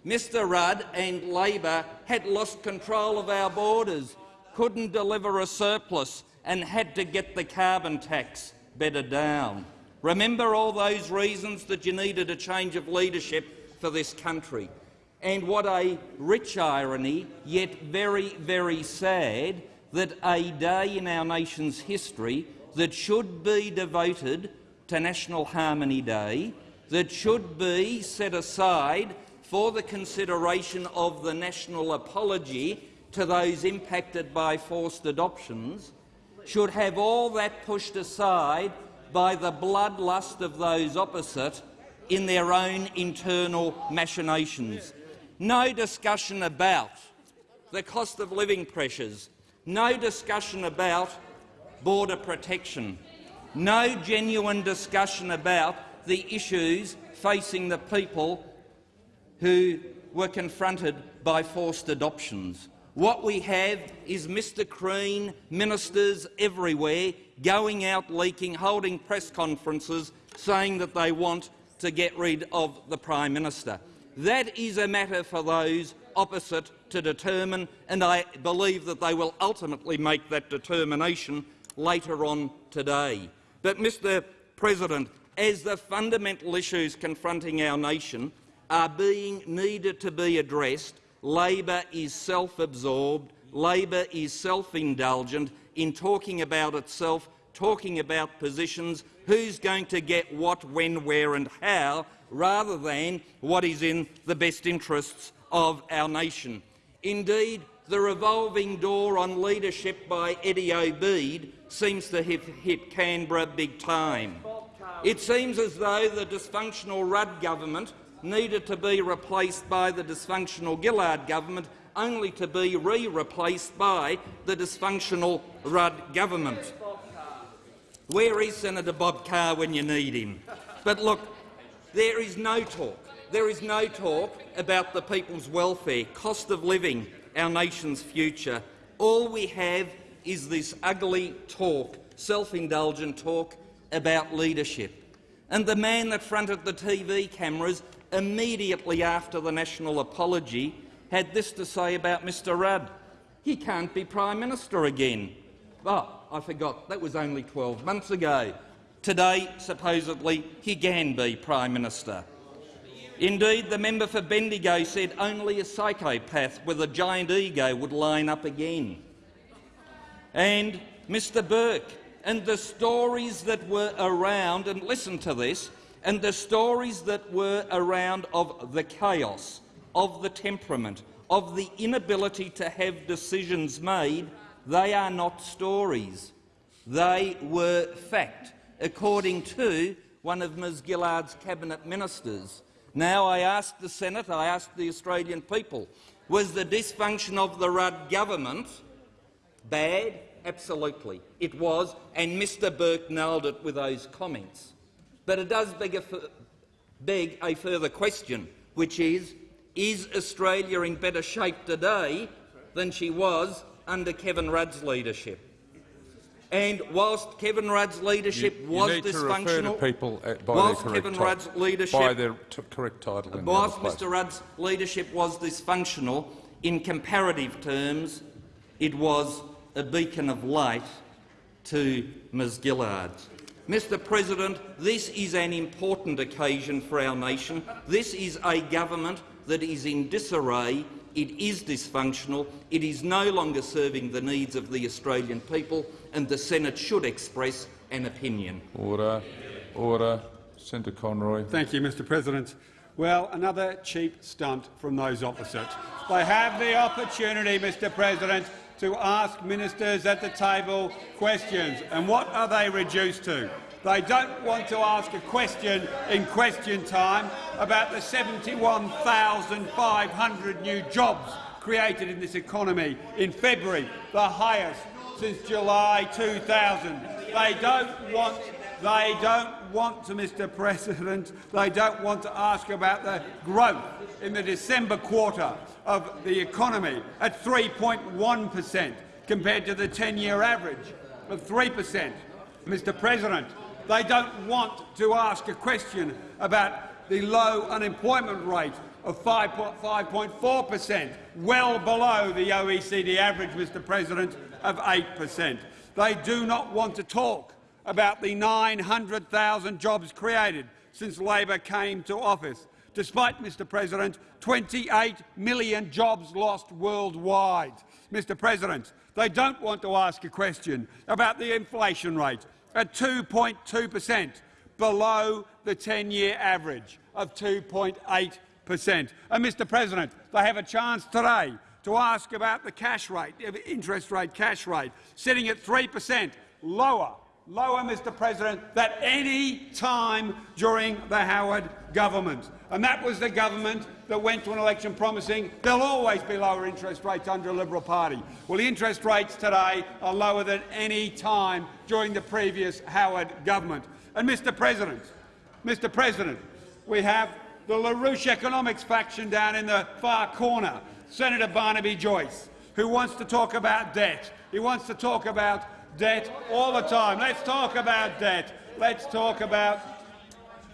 Mr Rudd and Labor had lost control of our borders, couldn't deliver a surplus and had to get the carbon tax better down. Remember all those reasons that you needed a change of leadership for this country. And what a rich irony, yet very, very sad, that a day in our nation's history that should be devoted to National Harmony Day, that should be set aside for the consideration of the national apology to those impacted by forced adoptions, should have all that pushed aside by the bloodlust of those opposite in their own internal machinations. No discussion about the cost of living pressures, no discussion about border protection, no genuine discussion about the issues facing the people who were confronted by forced adoptions. What we have is Mr Crean, ministers everywhere, going out leaking, holding press conferences, saying that they want to get rid of the Prime Minister. That is a matter for those opposite to determine, and I believe that they will ultimately make that determination later on today. But, Mr President, as the fundamental issues confronting our nation are being needed to be addressed, Labor is self-absorbed, Labor is self-indulgent in talking about itself, talking about positions, who's going to get what, when, where and how, rather than what is in the best interests of our nation. Indeed, the revolving door on leadership by Eddie Obeid seems to have hit Canberra big time. It seems as though the dysfunctional Rudd government needed to be replaced by the dysfunctional Gillard government, only to be re-replaced by the dysfunctional Rudd government. Where is Senator Bob Carr when you need him? But look, there is no talk. There is no talk about the people's welfare, cost of living, our nation's future. All we have is this ugly talk, self-indulgent talk about leadership. And the man that fronted the TV cameras immediately after the national apology had this to say about Mr Rudd. He can't be Prime Minister again. Oh, I forgot, that was only 12 months ago. Today, supposedly, he can be Prime Minister. Indeed, the member for Bendigo said only a psychopath with a giant ego would line up again. And Mr Burke, and the stories that were around, and listen to this, and the stories that were around of the chaos of the temperament, of the inability to have decisions made, they are not stories. They were fact, according to one of Ms Gillard's cabinet ministers. Now I ask the Senate, I ask the Australian people, was the dysfunction of the Rudd government bad? Absolutely, it was, and Mr Burke nailed it with those comments. But it does beg a, beg a further question, which is, is Australia in better shape today than she was under Kevin Rudd's leadership? And whilst Kevin Rudd's leadership You, was you need dysfunctional, to refer to people uh, by whilst their Kevin Rudd's leadership, by their correct title. in whilst. Mr Rudd's leadership was dysfunctional, in comparative terms, it was a beacon of light to Ms Gillard. Mr President, this is an important occasion for our nation. This is a government that is in disarray. It is dysfunctional. It is no longer serving the needs of the Australian people, and the Senate should express an opinion. Order. Order. Senator Conroy. Thank you, Mr President. Well, another cheap stunt from those opposite. They have the opportunity, Mr President, to ask ministers at the table questions. And what are they reduced to? They don't want to ask a question in question time about the 71,500 new jobs created in this economy in February, the highest since July 2000. They don't want they don't want to, Mr President, they don't want to ask about the growth in the December quarter of the economy at 3.1 per cent compared to the 10-year average of 3 per cent. Mr President, they don't want to ask a question about the low unemployment rate of 5.4 per cent, well below the OECD average, Mr President, of 8 per cent. They do not want to talk about the 900,000 jobs created since Labor came to office. Despite, Mr President, 28 million jobs lost worldwide. Mr President, they don't want to ask a question about the inflation rate at 2.2 per cent, below the 10-year average of 2.8 per cent. And, Mr President, they have a chance today to ask about the cash rate, the interest rate, cash rate, sitting at 3 per cent, lower lower, Mr President, than any time during the Howard government. And that was the government that went to an election promising there'll always be lower interest rates under a Liberal Party. Well, the interest rates today are lower than any time during the previous Howard government. And, Mr President, Mr President, we have the LaRouche economics faction down in the far corner, Senator Barnaby Joyce, who wants to talk about debt. He wants to talk about debt all the time. Let's talk about debt. Let's talk about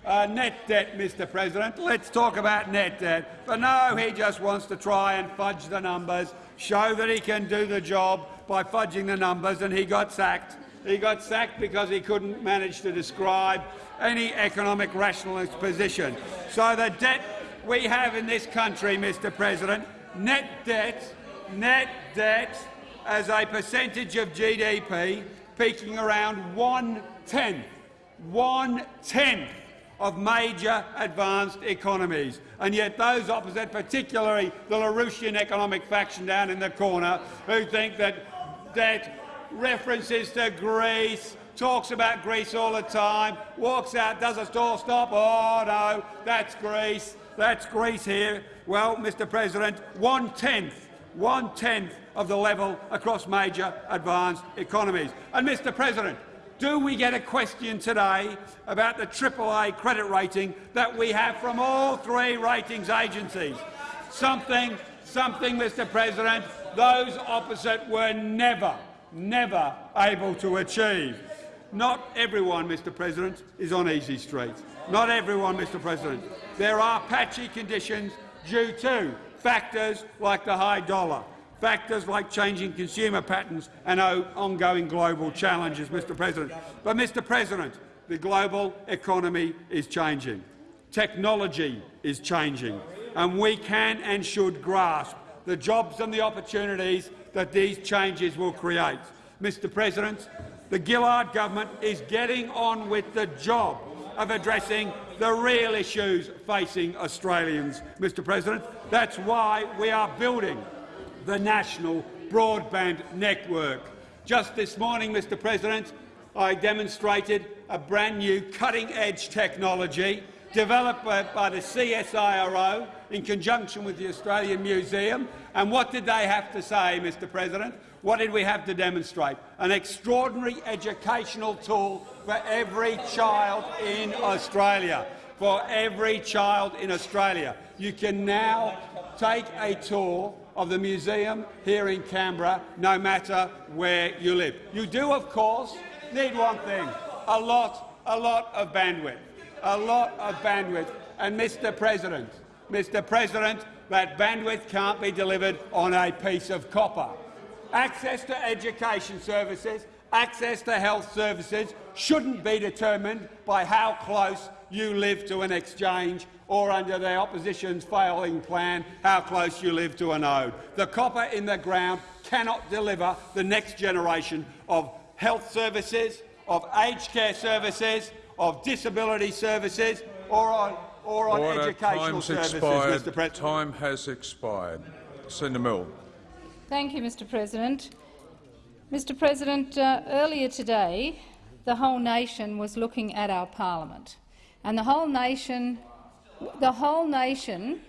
uh, net debt, Mr President. Let's talk about net debt. But no, he just wants to try and fudge the numbers, show that he can do the job by fudging the numbers, and he got sacked. He got sacked because he couldn't manage to describe any economic rationalist position. So the debt we have in this country, Mr President, net debt, net debt as a percentage of GDP peaking around one-tenth, one-tenth of major advanced economies. And yet those opposite, particularly the LaRouchian economic faction down in the corner, who think that debt references to Greece, talks about Greece all the time, walks out, does a store stop, oh no, that's Greece, that's Greece here. Well, Mr President, one-tenth, one-tenth of the level across major advanced economies. And, Mr President, do we get a question today about the AAA credit rating that we have from all three ratings agencies? Something, something, Mr President, those opposite were never, never able to achieve. Not everyone, Mr President, is on easy street. Not everyone, Mr President. There are patchy conditions due to factors like the high dollar, factors like changing consumer patterns and ongoing global challenges, Mr President. But, Mr President, the global economy is changing. Technology is changing, and we can and should grasp the jobs and the opportunities that these changes will create. Mr President, the Gillard government is getting on with the job of addressing the real issues facing Australians, Mr President. That's why we are building the National Broadband Network. Just this morning, Mr President, I demonstrated a brand new cutting-edge technology developed by, the CSIRO in conjunction with the Australian Museum. And what did they have to say, Mr President? What did we have to demonstrate? An extraordinary educational tool for every child in Australia. For every child in Australia. You can now take a tour of the museum here in Canberra, no matter where you live. You do, of course, need one thing, a lot, a lot of bandwidth, a lot of bandwidth. And, Mr President, Mr President, that bandwidth can't be delivered on a piece of copper. Access to education services, access to health services shouldn't be determined by how close you live to an exchange or under the opposition's failing plan, how close you live to a node. The copper in the ground cannot deliver the next generation of health services, of aged care services, of disability services, or on, or on Order. educational Time's services, expired. Mr President. Time has expired. Senator Milne. Thank you, Mr President. Mr President, uh, earlier today the whole nation was looking at our parliament, and the whole nation, the whole nation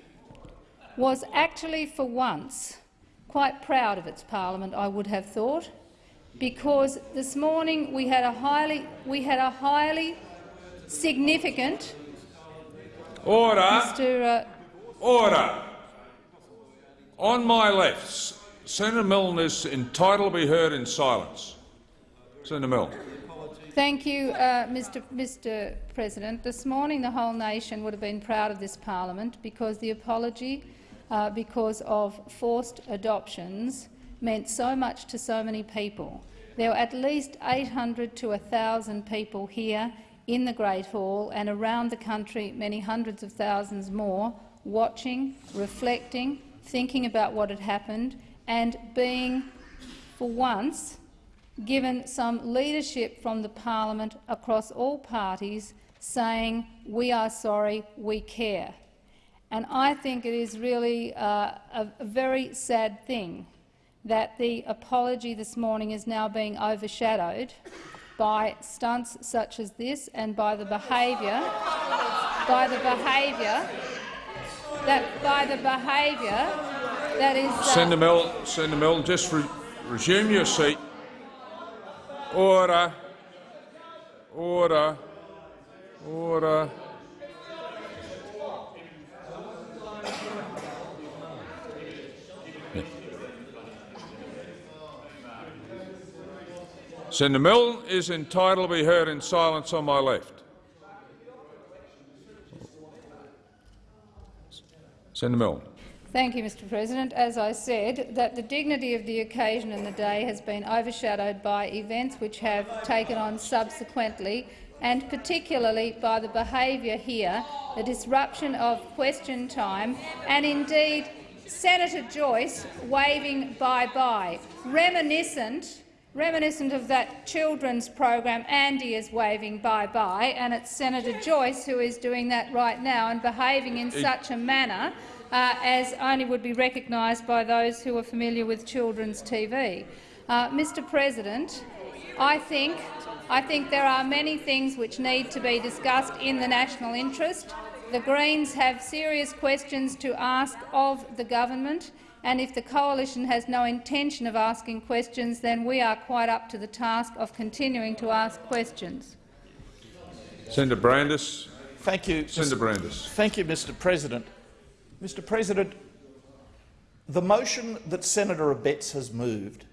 was actually for once quite proud of its parliament, I would have thought, because this morning we had a highly, we had a highly significant Order. Mr. Uh, Order. On my left, Senator Milne is entitled to be heard in silence. Senator Milne. Thank you, uh, Mr. Mr. President. This morning, the whole nation would have been proud of this parliament because the apology, uh, because of forced adoptions, meant so much to so many people. There were at least 800 to 1,000 people here in the Great Hall and around the country, many hundreds of thousands more, watching, reflecting, thinking about what had happened and being, for once, given some leadership from the parliament across all parties saying, we are sorry, we care. And I think it is really uh, a, very sad thing that the apology this morning is now being overshadowed by stunts such as this and by the behaviour by the behaviour that by the behaviour that is uh, Senator Milne, Senator Milne, just re resume your seat. Order. Order. Order. Senator Milne is entitled to be heard in silence on my left. Senator Milne. Thank you, Mr President. As I said, that the dignity of the occasion and the day has been overshadowed by events which have taken on subsequently, and particularly by the behaviour here, the disruption of question time, and indeed Senator Joyce waving bye-bye, reminiscent Reminiscent of that children's program, Andy is waving bye-bye, and it's Senator Joyce who is doing that right now and behaving in such a manner uh, as only would be recognised by those who are familiar with children's TV. Uh, Mr President, I think, I think there are many things which need to be discussed in the national interest. The Greens have serious questions to ask of the government, and if the coalition has no intention of asking questions, then we are quite up to the task of continuing to ask questions. Senator Brandis. Thank you, Senator Brandis. Thank you, Mr President. Mr President, the motion that Senator Abetz has moved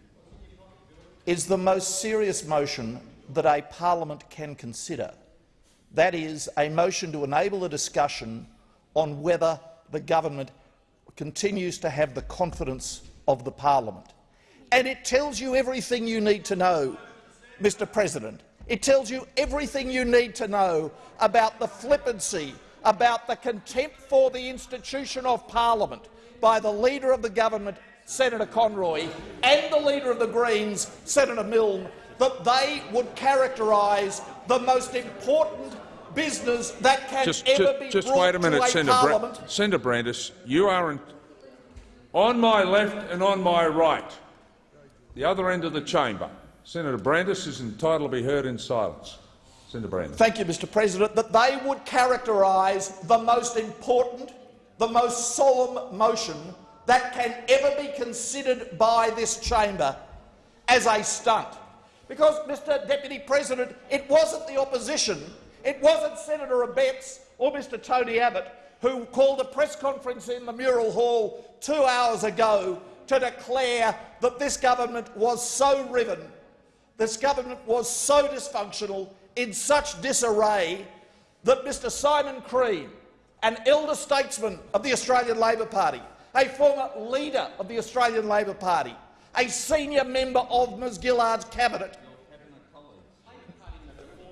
is the most serious motion that a parliament can consider. That is, a motion to enable a discussion on whether the government continues to have the confidence of the parliament. And it tells you everything you need to know, Mr President. It tells you everything you need to know about the flippancy, about the contempt for the institution of parliament by the Leader of the Government, Senator Conroy, and the Leader of the Greens, Senator Milne, that they would characterise the most important business that can Just, ever just, be just brought wait a minute, to a Senator, Bra. Senator Brandis. You are on my left and on my right, the other end of the chamber. Senator Brandis is entitled to be heard in silence. Senator. Thank you, Mr President, that they would characterise the most important, the most solemn motion that can ever be considered by this chamber as a stunt. Because, Mr Deputy President, it wasn't the opposition, it wasn't Senator Abetz or Mr Tony Abbott who called a press conference in the Mural Hall two hours ago to declare that this government was so riven, this government was so dysfunctional, in such disarray, that Mr Simon Crean, an elder statesman of the Australian Labor Party, a former leader of the Australian Labor Party, a senior member of Ms Gillard's cabinet,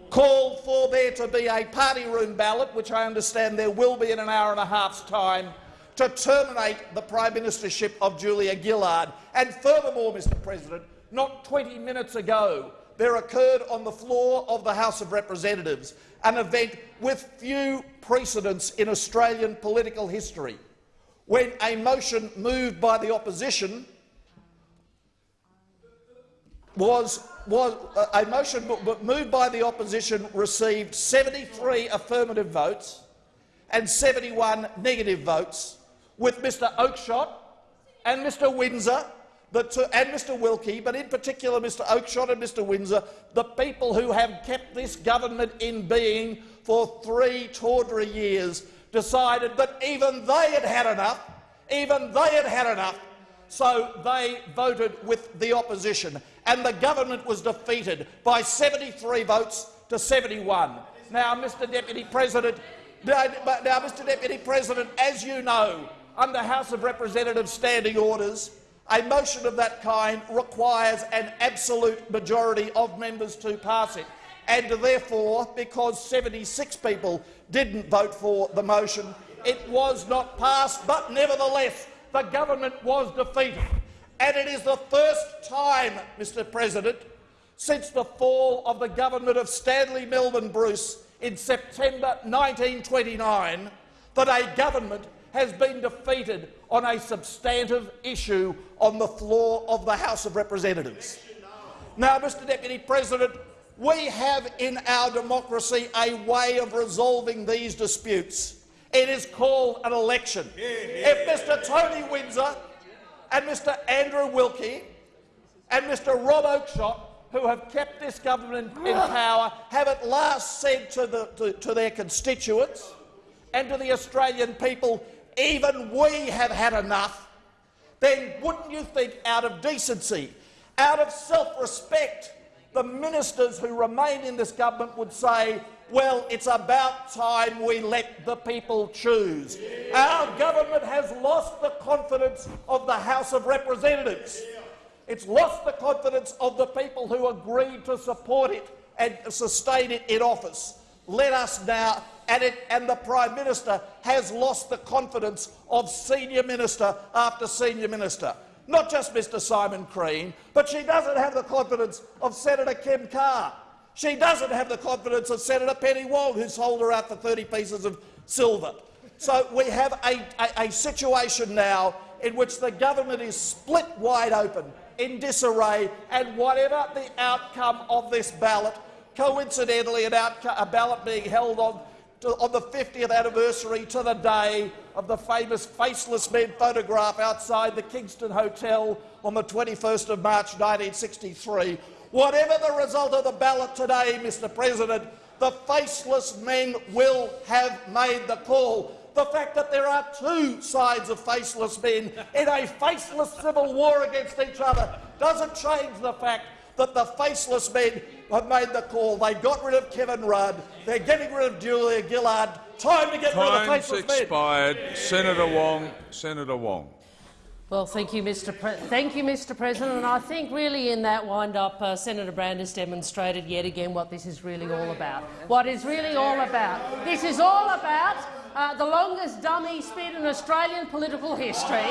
called for there to be a party room ballot, which I understand there will be in an hour and a half's time, to terminate the Prime Ministership of Julia Gillard. And furthermore, Mr President, not 20 minutes ago, there occurred on the floor of the House of Representatives an event with few precedents in Australian political history, when a motion moved by the opposition was, was a motion moved by the opposition received 73 affirmative votes and 71 negative votes, with Mr Oakeshott and Mr Windsor and Mr Wilkie, but in particular Mr Oakeshott and Mr Windsor, the people who have kept this government in being for three tawdry years, decided that even they had had enough, even they had had enough, so they voted with the opposition, and the government was defeated by 73 votes to 71. Now, Mr Deputy President, now Mr Deputy President, as you know, under House of Representatives standing orders, a motion of that kind requires an absolute majority of members to pass it, and therefore, because 76 people didn't vote for the motion, it was not passed, but nevertheless the government was defeated. And it is the first time, Mr President, since the fall of the government of Stanley Melvin Bruce in September 1929 that a government has been defeated on a substantive issue on the floor of the House of Representatives. Now, Mr Deputy President, we have in our democracy a way of resolving these disputes. It is called an election. If Mr Tony Windsor and Mr Andrew Wilkie and Mr Rob Oakeshott, who have kept this government in power, have at last said to, the, to, to their constituents and to the Australian people, even we have had enough, then wouldn't you think out of decency, out of self-respect, the ministers who remain in this government would say, well, it's about time we let the people choose. Our government has lost the confidence of the House of Representatives. It's lost the confidence of the people who agreed to support it and sustain it in office. Let us now and, it, and, the Prime Minister has lost the confidence of senior minister after senior minister. Not just Mr Simon Crean, but she doesn't have the confidence of Senator Kim Carr. She doesn't have the confidence of Senator Penny Wong, who sold her out for 30 pieces of silver. So we have a, a, a situation now in which the government is split wide open, in disarray, and whatever the outcome of this ballot, coincidentally an a ballot being held on to, on the 50th anniversary to the day of the famous faceless men photograph outside the Kingston Hotel on the 21st of March 1963. Whatever the result of the ballot today, Mr President, the faceless men will have made the call. The fact that there are two sides of faceless men in a faceless civil war against each other doesn't change the fact that the faceless men have made the call. They got rid of Kevin Rudd. They're getting rid of Julia Gillard. Time to get Time's rid of the faceless expired. men. Senator Wong. Senator Wong. Well, thank you, Mr. Pre thank you, Mr. President. And I think really in that wind-up, uh, Senator Brandis demonstrated yet again what this is really all about. What is really all about. This is all about uh, the longest dummy spin in Australian political history,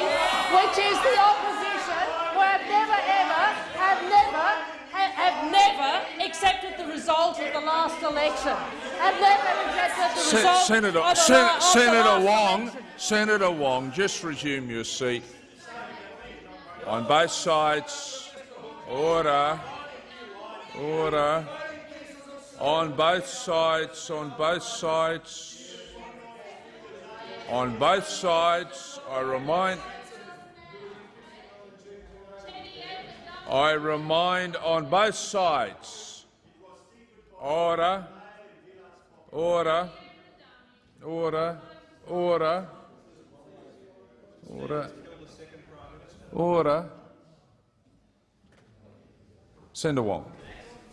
which is the opposition, who have never ever, have never, have never accepted the result of the last election. Have never accepted the Se- result Senator, of the, Sen- of the Senator last Wong, election. Senator Wong, just resume your seat. On both sides, order, order. On both sides, on both sides, on both sides, I remind. I remind on both sides. Order, order, order, order, order, order. Senator Wong.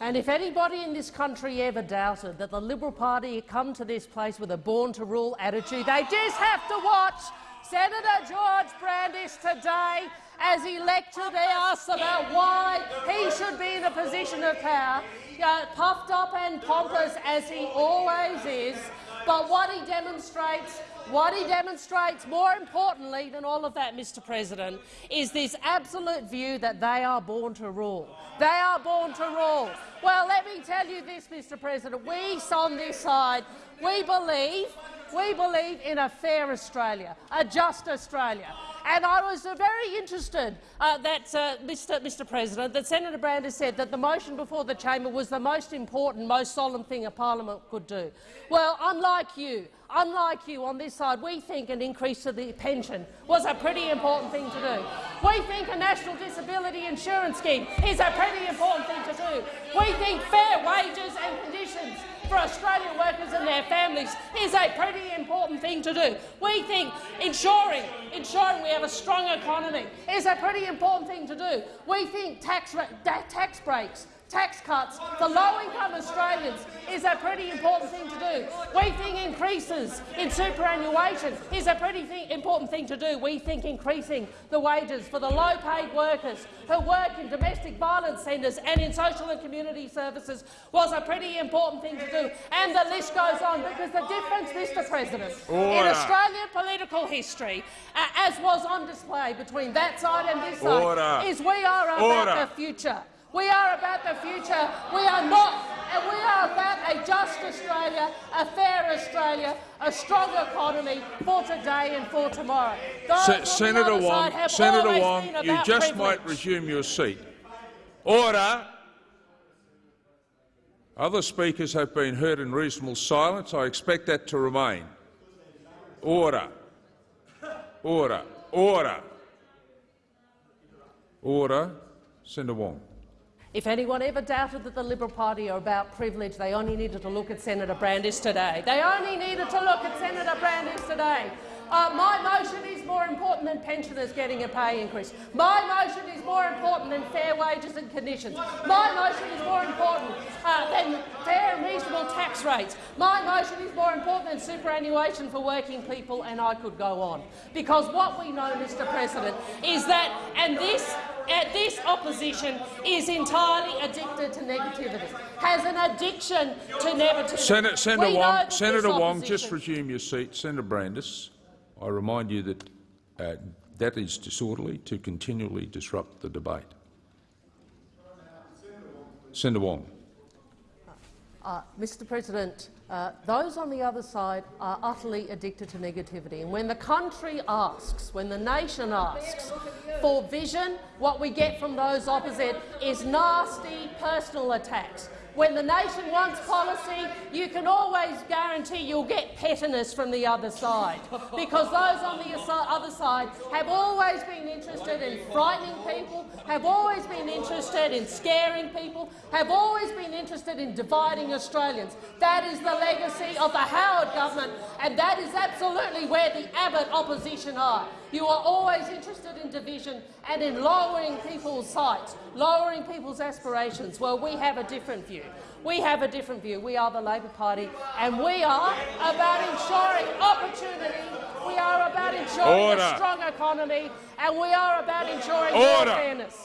And if anybody in this country ever doubted that the Liberal Party had come to this place with a born-to-rule attitude, they just have to watch Senator George Brandis today as he elected asks about why he should be in a position of power, uh, puffed up and pompous as he always is. But what he demonstrates what he demonstrates, more importantly than all of that, Mr President, is this absolute view that they are born to rule. They are born to rule. Well, let me tell you this, Mr President. We on this side, we believe, we believe in a fair Australia, a just Australia. And I was uh, very interested uh, that, uh, Mr, Mr President, that Senator Brandis said that the motion before the chamber was the most important, most solemn thing a parliament could do. Well, unlike you, unlike you on this side, we think an increase to the pension was a pretty important thing to do. We think a national disability insurance scheme is a pretty important thing to do. We think fair wages and conditions for Australian workers and their families is a pretty important thing to do. We think ensuring, ensuring we have a strong economy is a pretty important thing to do. We think tax, tax breaks tax cuts for low-income Australians is a pretty important thing to do. We think increases in superannuation is a pretty th important thing to do. We think increasing the wages for the low-paid workers who work in domestic violence centres and in social and community services was a pretty important thing to do. And the list goes on because the difference, Mr President, in Australian political history, uh, as was on display between that side and this side, is we are about Order. the future. We are about the future. We are not, and we are about a just Australia, a fair Australia, a strong economy for today and for tomorrow. Se- Senator Wong, Senator Wong, you just privilege. might resume your seat. Order. Other speakers have been heard in reasonable silence. I expect that to remain. Order. Order. Order. Order. Senator Wong. If anyone ever doubted that the Liberal Party are about privilege, they only needed to look at Senator Brandis today. They only needed to look at Senator Brandis today. Uh, my motion is more important than pensioners getting a pay increase. My motion is more important than fair wages and conditions. My motion is more important uh, than fair and reasonable tax rates. My motion is more important than superannuation for working people, and I could go on. Because what we know, Mr President, is that, and this uh, this opposition is entirely addicted to negativity, has an addiction to negativity. Senator, Senator Wong, Senator Wong, just resume your seat. Senator Brandis, I remind you that uh, that is disorderly to continually disrupt the debate. Senator Wong. Uh, Mr President, uh, those on the other side are utterly addicted to negativity. And when the country asks, when the nation asks for vision, what we get from those opposite is nasty personal attacks. When the nation wants policy, you can always guarantee you'll get pettiness from the other side, because those on the other side have always been interested in frightening people, have always been interested in scaring people, have always been interested in dividing Australians. That is the legacy of the Howard government, and that is absolutely where the Abbott opposition are. You are always interested in division and in lowering people's sights, lowering people's aspirations. Well, we have a different view. We have a different view. We are the Labor Party, and we are about ensuring opportunity. We are about ensuring Order. a strong economy, and we are about ensuring Order. fairness.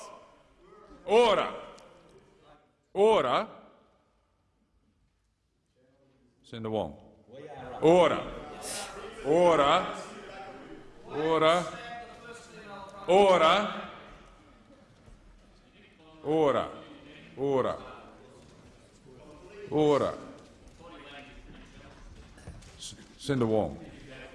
Order. Order. Senator Wong. Order. Order. Order. Order. Order. Order. Order. S- Senator Wong.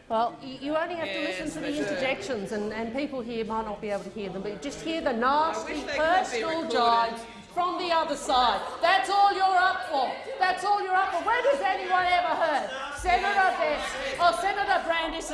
Well, you only have to listen to the interjections, and, and people here might not be able to hear them, but just hear the nasty personal jibes from the other side. That's all you're up for. That's all you're up for. When has anyone ever heard Senator Abetz or Senator Brandis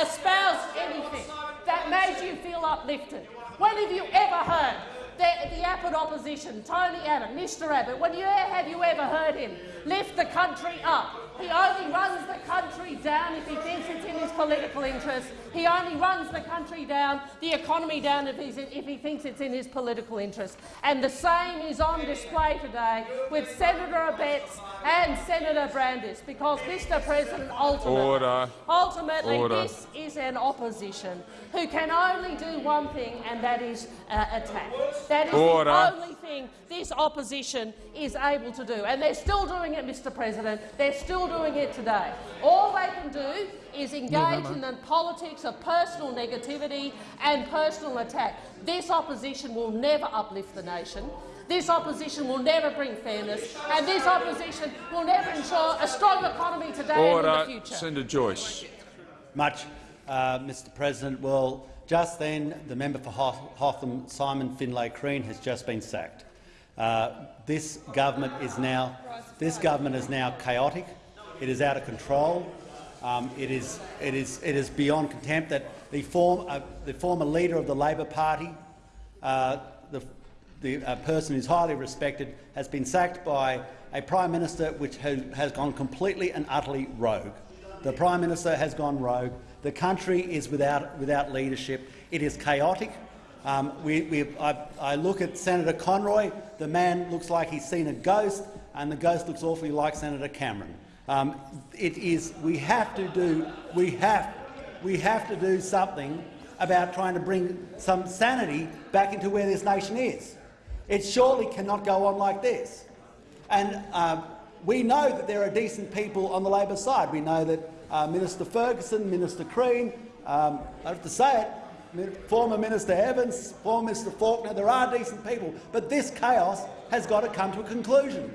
espouse anything that made you feel uplifted? When have you ever heard the, the Abbott opposition, Tony Abbott, Mr Abbott, when you, have you ever heard him lift the country up? He only runs the country down if he thinks it's in his political interest. He only runs the country down, the economy down if, if he thinks it's in his political interest. And the same is on display today with Senator Abetz and Senator Brandis, because, Mr President, ultimately, Order. ultimately Order. this is an opposition who can only do one thing, and that is uh, attack. That is Order. the only thing this opposition is able to do. And they're still doing it, Mr President. They're still doing it today. All they can do is engage in the politics of personal negativity and personal attack. This opposition will never uplift the nation. This opposition will never bring fairness, and this opposition will never ensure a strong economy today and in the future. Senator Joyce. Much, uh, Mr President. Well, just then, the member for Hoth Hotham, Simon Findlay Crean, has just been sacked. Uh, this government is now this government is now chaotic. It is out of control. Um, it is it is it is beyond contempt that the form uh, the former leader of the Labor Party, uh, the the uh, person who's highly respected, has been sacked by a prime minister which has, has gone completely and utterly rogue. The prime minister has gone rogue. The country is without without leadership. It is chaotic. Um, we, we, I, I look at Senator Conroy. The man looks like he's seen a ghost, and the ghost looks awfully like Senator Cameron. Um, it is. We have to do. We have. We have to do something about trying to bring some sanity back into where this nation is. It surely cannot go on like this. And uh, we know that there are decent people on the Labor side. We know that uh, Minister Ferguson, Minister Crean, um, I have to say it, former Minister Evans, former Minister Faulkner, there are decent people. But this chaos has got to come to a conclusion.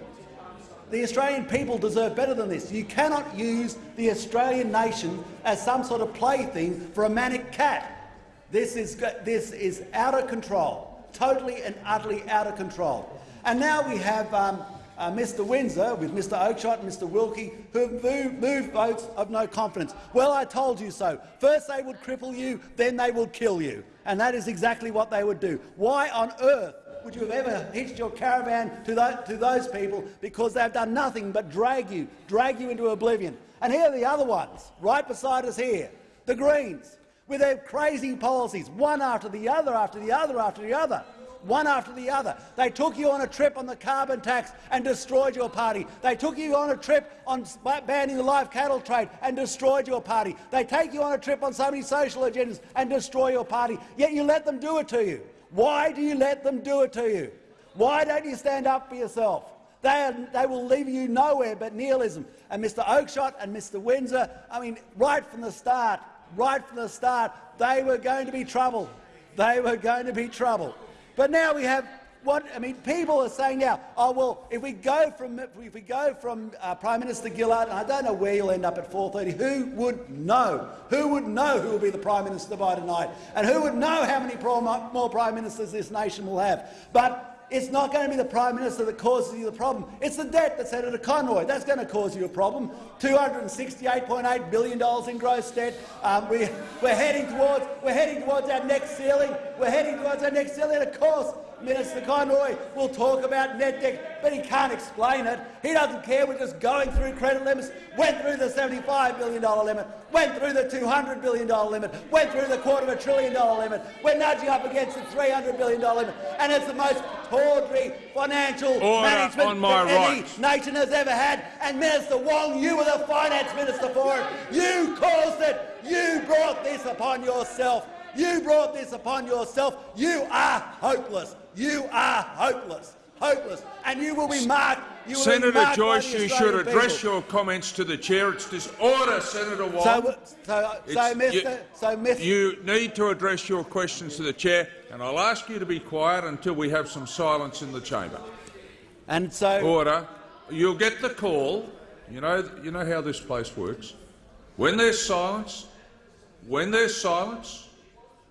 The Australian people deserve better than this. You cannot use the Australian nation as some sort of plaything for a manic cat. This is, this is out of control, totally and utterly out of control. And now we have um, uh, Mr Windsor with Mr Oakeshott and Mr Wilkie who have moved, moved votes of no confidence. Well, I told you so. First they would cripple you, then they would kill you. And that is exactly what they would do. Why on earth would you have ever hitched your caravan to, to those people because they've done nothing but drag you, drag you into oblivion. And here are the other ones, right beside us here, the Greens, with their crazy policies, one after the other, after the other, after the other, one after the other. They took you on a trip on the carbon tax and destroyed your party. They took you on a trip on banning the live cattle trade and destroyed your party. They take you on a trip on so many social agendas and destroy your party, yet you let them do it to you. Why do you let them do it to you? Why don't you stand up for yourself? They, are, they will leave you nowhere but nihilism. And Mr Oakeshott and Mr Windsor, I mean, right from the start, right from the start, they were going to be trouble. They were going to be trouble. But now we have what I mean. People are saying now, oh well, if we go from if we go from uh, Prime Minister Gillard, and I don't know where you'll end up at 4:30. Who would know? Who would know who will be the Prime Minister by tonight? And who would know how many more Prime Ministers this nation will have? But it's not going to be the Prime Minister that causes you the problem. It's the debt that Senator Conroy. That's going to cause you a problem. $268.8 billion in gross debt. Um, we, we're, heading towards, we're heading towards our next ceiling. We're heading towards our next ceiling. Of course, Minister Conroy will talk about net debt, but he can't explain it. He doesn't care. We're just going through credit limits, went through the $75 billion limit, went through the $200 billion limit, went through the quarter of a trillion dollar limit. We're nudging up against the $300 billion limit, and it's the most tawdry financial Order management on my that any right. nation has ever had. And Minister Wong, you were the finance minister for it. You caused it. You brought this upon yourself. You brought this upon yourself. You are hopeless. You are hopeless. Hopeless. And you will be marked. You will be marked Joyce, you should address people. your comments to the chair. It's disorder, Senator Wong. So, so, so, Mr. you- so, Mr. You need to address your questions to the chair, and I'll ask you to be quiet until we have some silence in the chamber. And so, Order. you'll get the call. You know, you know how this place works. When there's silence, when there's silence,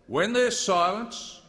when there's silence,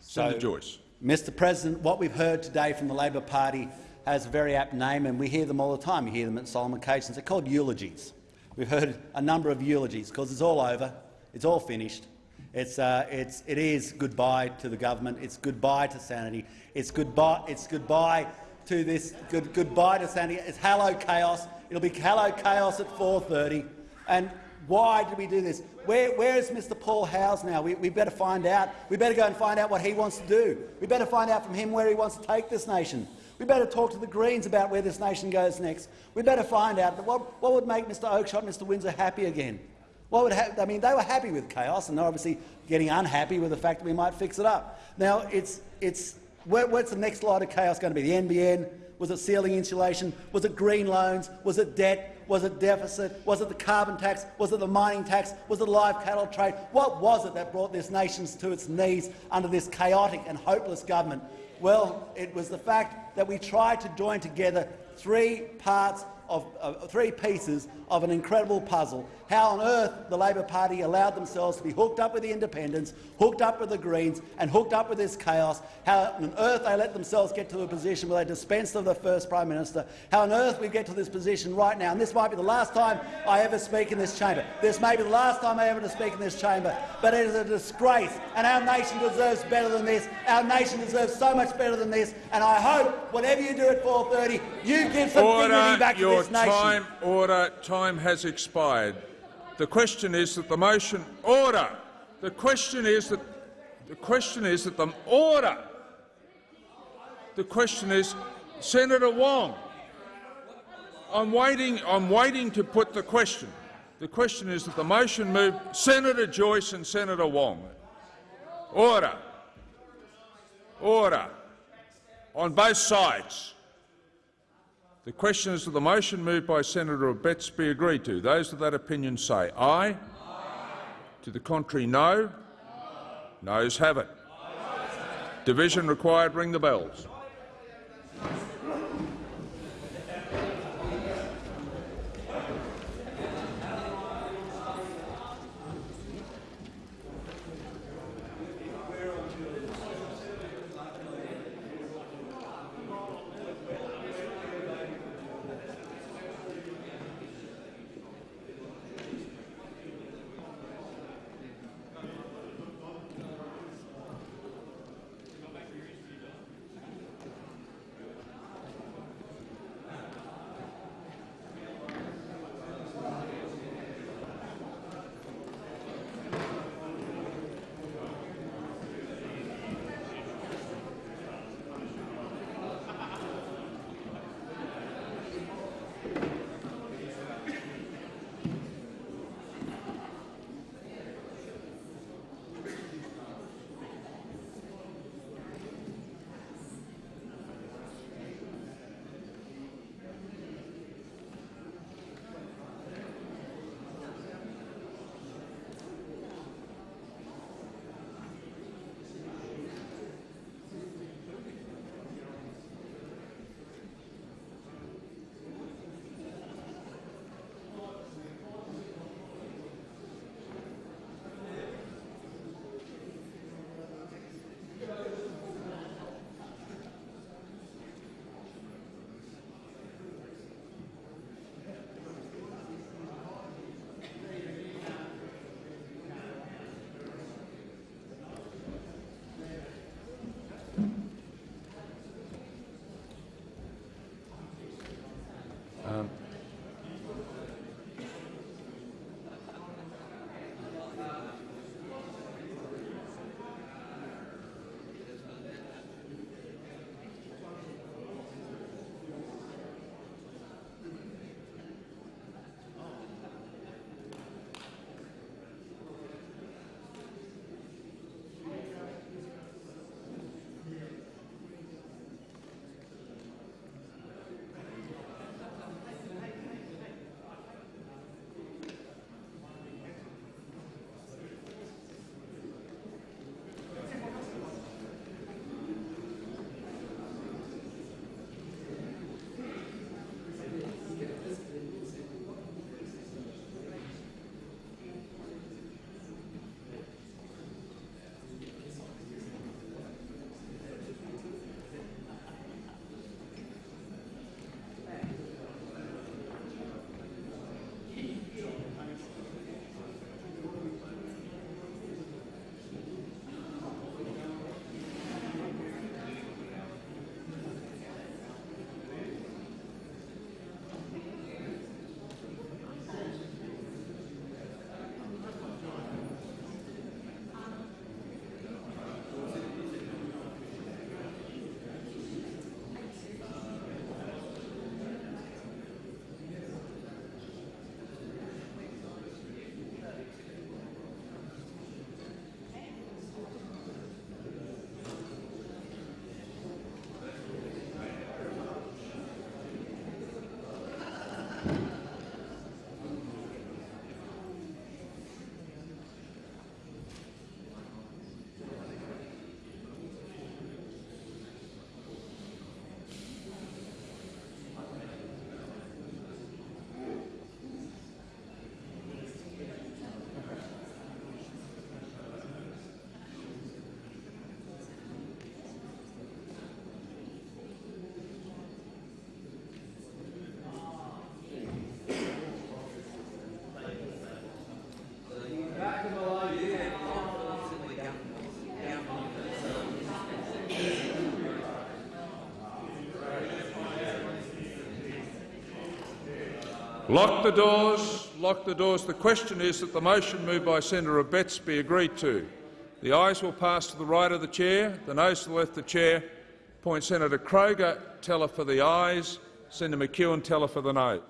Senator Joyce. Mr President, what we've heard today from the Labor Party has a very apt name, and we hear them all the time. We hear them at solemn occasions. They're called eulogies. We've heard a number of eulogies because it's all over. It's all finished. It's, uh, it's, it is goodbye to the government. It's goodbye to sanity. It's goodbye, it's goodbye to this. Good, goodbye to sanity. It's hello chaos. It'll be hello chaos at 4:30. And why did we do this? Where, where is Mr Paul Howes now? We, we better find out. We better go and find out what he wants to do. We better find out from him where he wants to take this nation. We better talk to the Greens about where this nation goes next. We better find out what, what would make Mr Oakeshott and Mr Windsor happy again. What would I mean, they were happy with chaos, and they're obviously getting unhappy with the fact that we might fix it up. Now, it's, it's, where, where's the next lot of chaos going to be? The NBN? Was it ceiling insulation? Was it green loans? Was it debt? Was it deficit? Was it the carbon tax? Was it the mining tax? Was it the live cattle trade? What was it that brought this nation to its knees under this chaotic and hopeless government? Well, it was the fact that we tried to join together three parts of uh, three pieces of an incredible puzzle. How on earth the Labor Party allowed themselves to be hooked up with the independents, hooked up with the Greens and hooked up with this chaos. How on earth they let themselves get to a position where they dispensed of the first Prime Minister. How on earth we get to this position right now. And this might be the last time I ever speak in this chamber. This may be the last time I ever speak in this chamber. But it is a disgrace, and our nation deserves better than this. Our nation deserves so much better than this. And I hope whatever you do at 4:30, you give some Order, dignity back to this nation. time, order, time has expired. The question is that the motion order. The question is that the question is that the order. The question is, Senator Wong. I'm waiting. I'm waiting to put the question. The question is that the motion moved Senator Joyce and Senator Wong. Order. Order. On both sides. The question is that the motion moved by Senator Abetz be agreed to. Those of that opinion say aye. aye. To the contrary, no. no. Noes have it. Division required. Ring the bells. Lock the doors. Lock the doors. The question is that the motion moved by Senator Abetz be agreed to. The ayes will pass to the right of the chair, the noes to the left of the chair. Point Senator Kroger, teller for the ayes. Senator McEwen, teller for the no.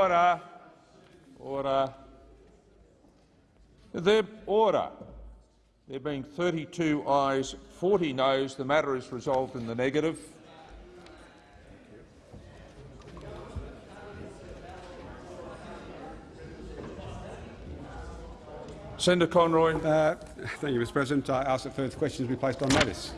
Order. Order. There, order. There being 32 ayes, 40 noes, the matter is resolved in the negative. Senator Conroy. Uh, thank you, Mr President. I ask that further questions be placed on notice.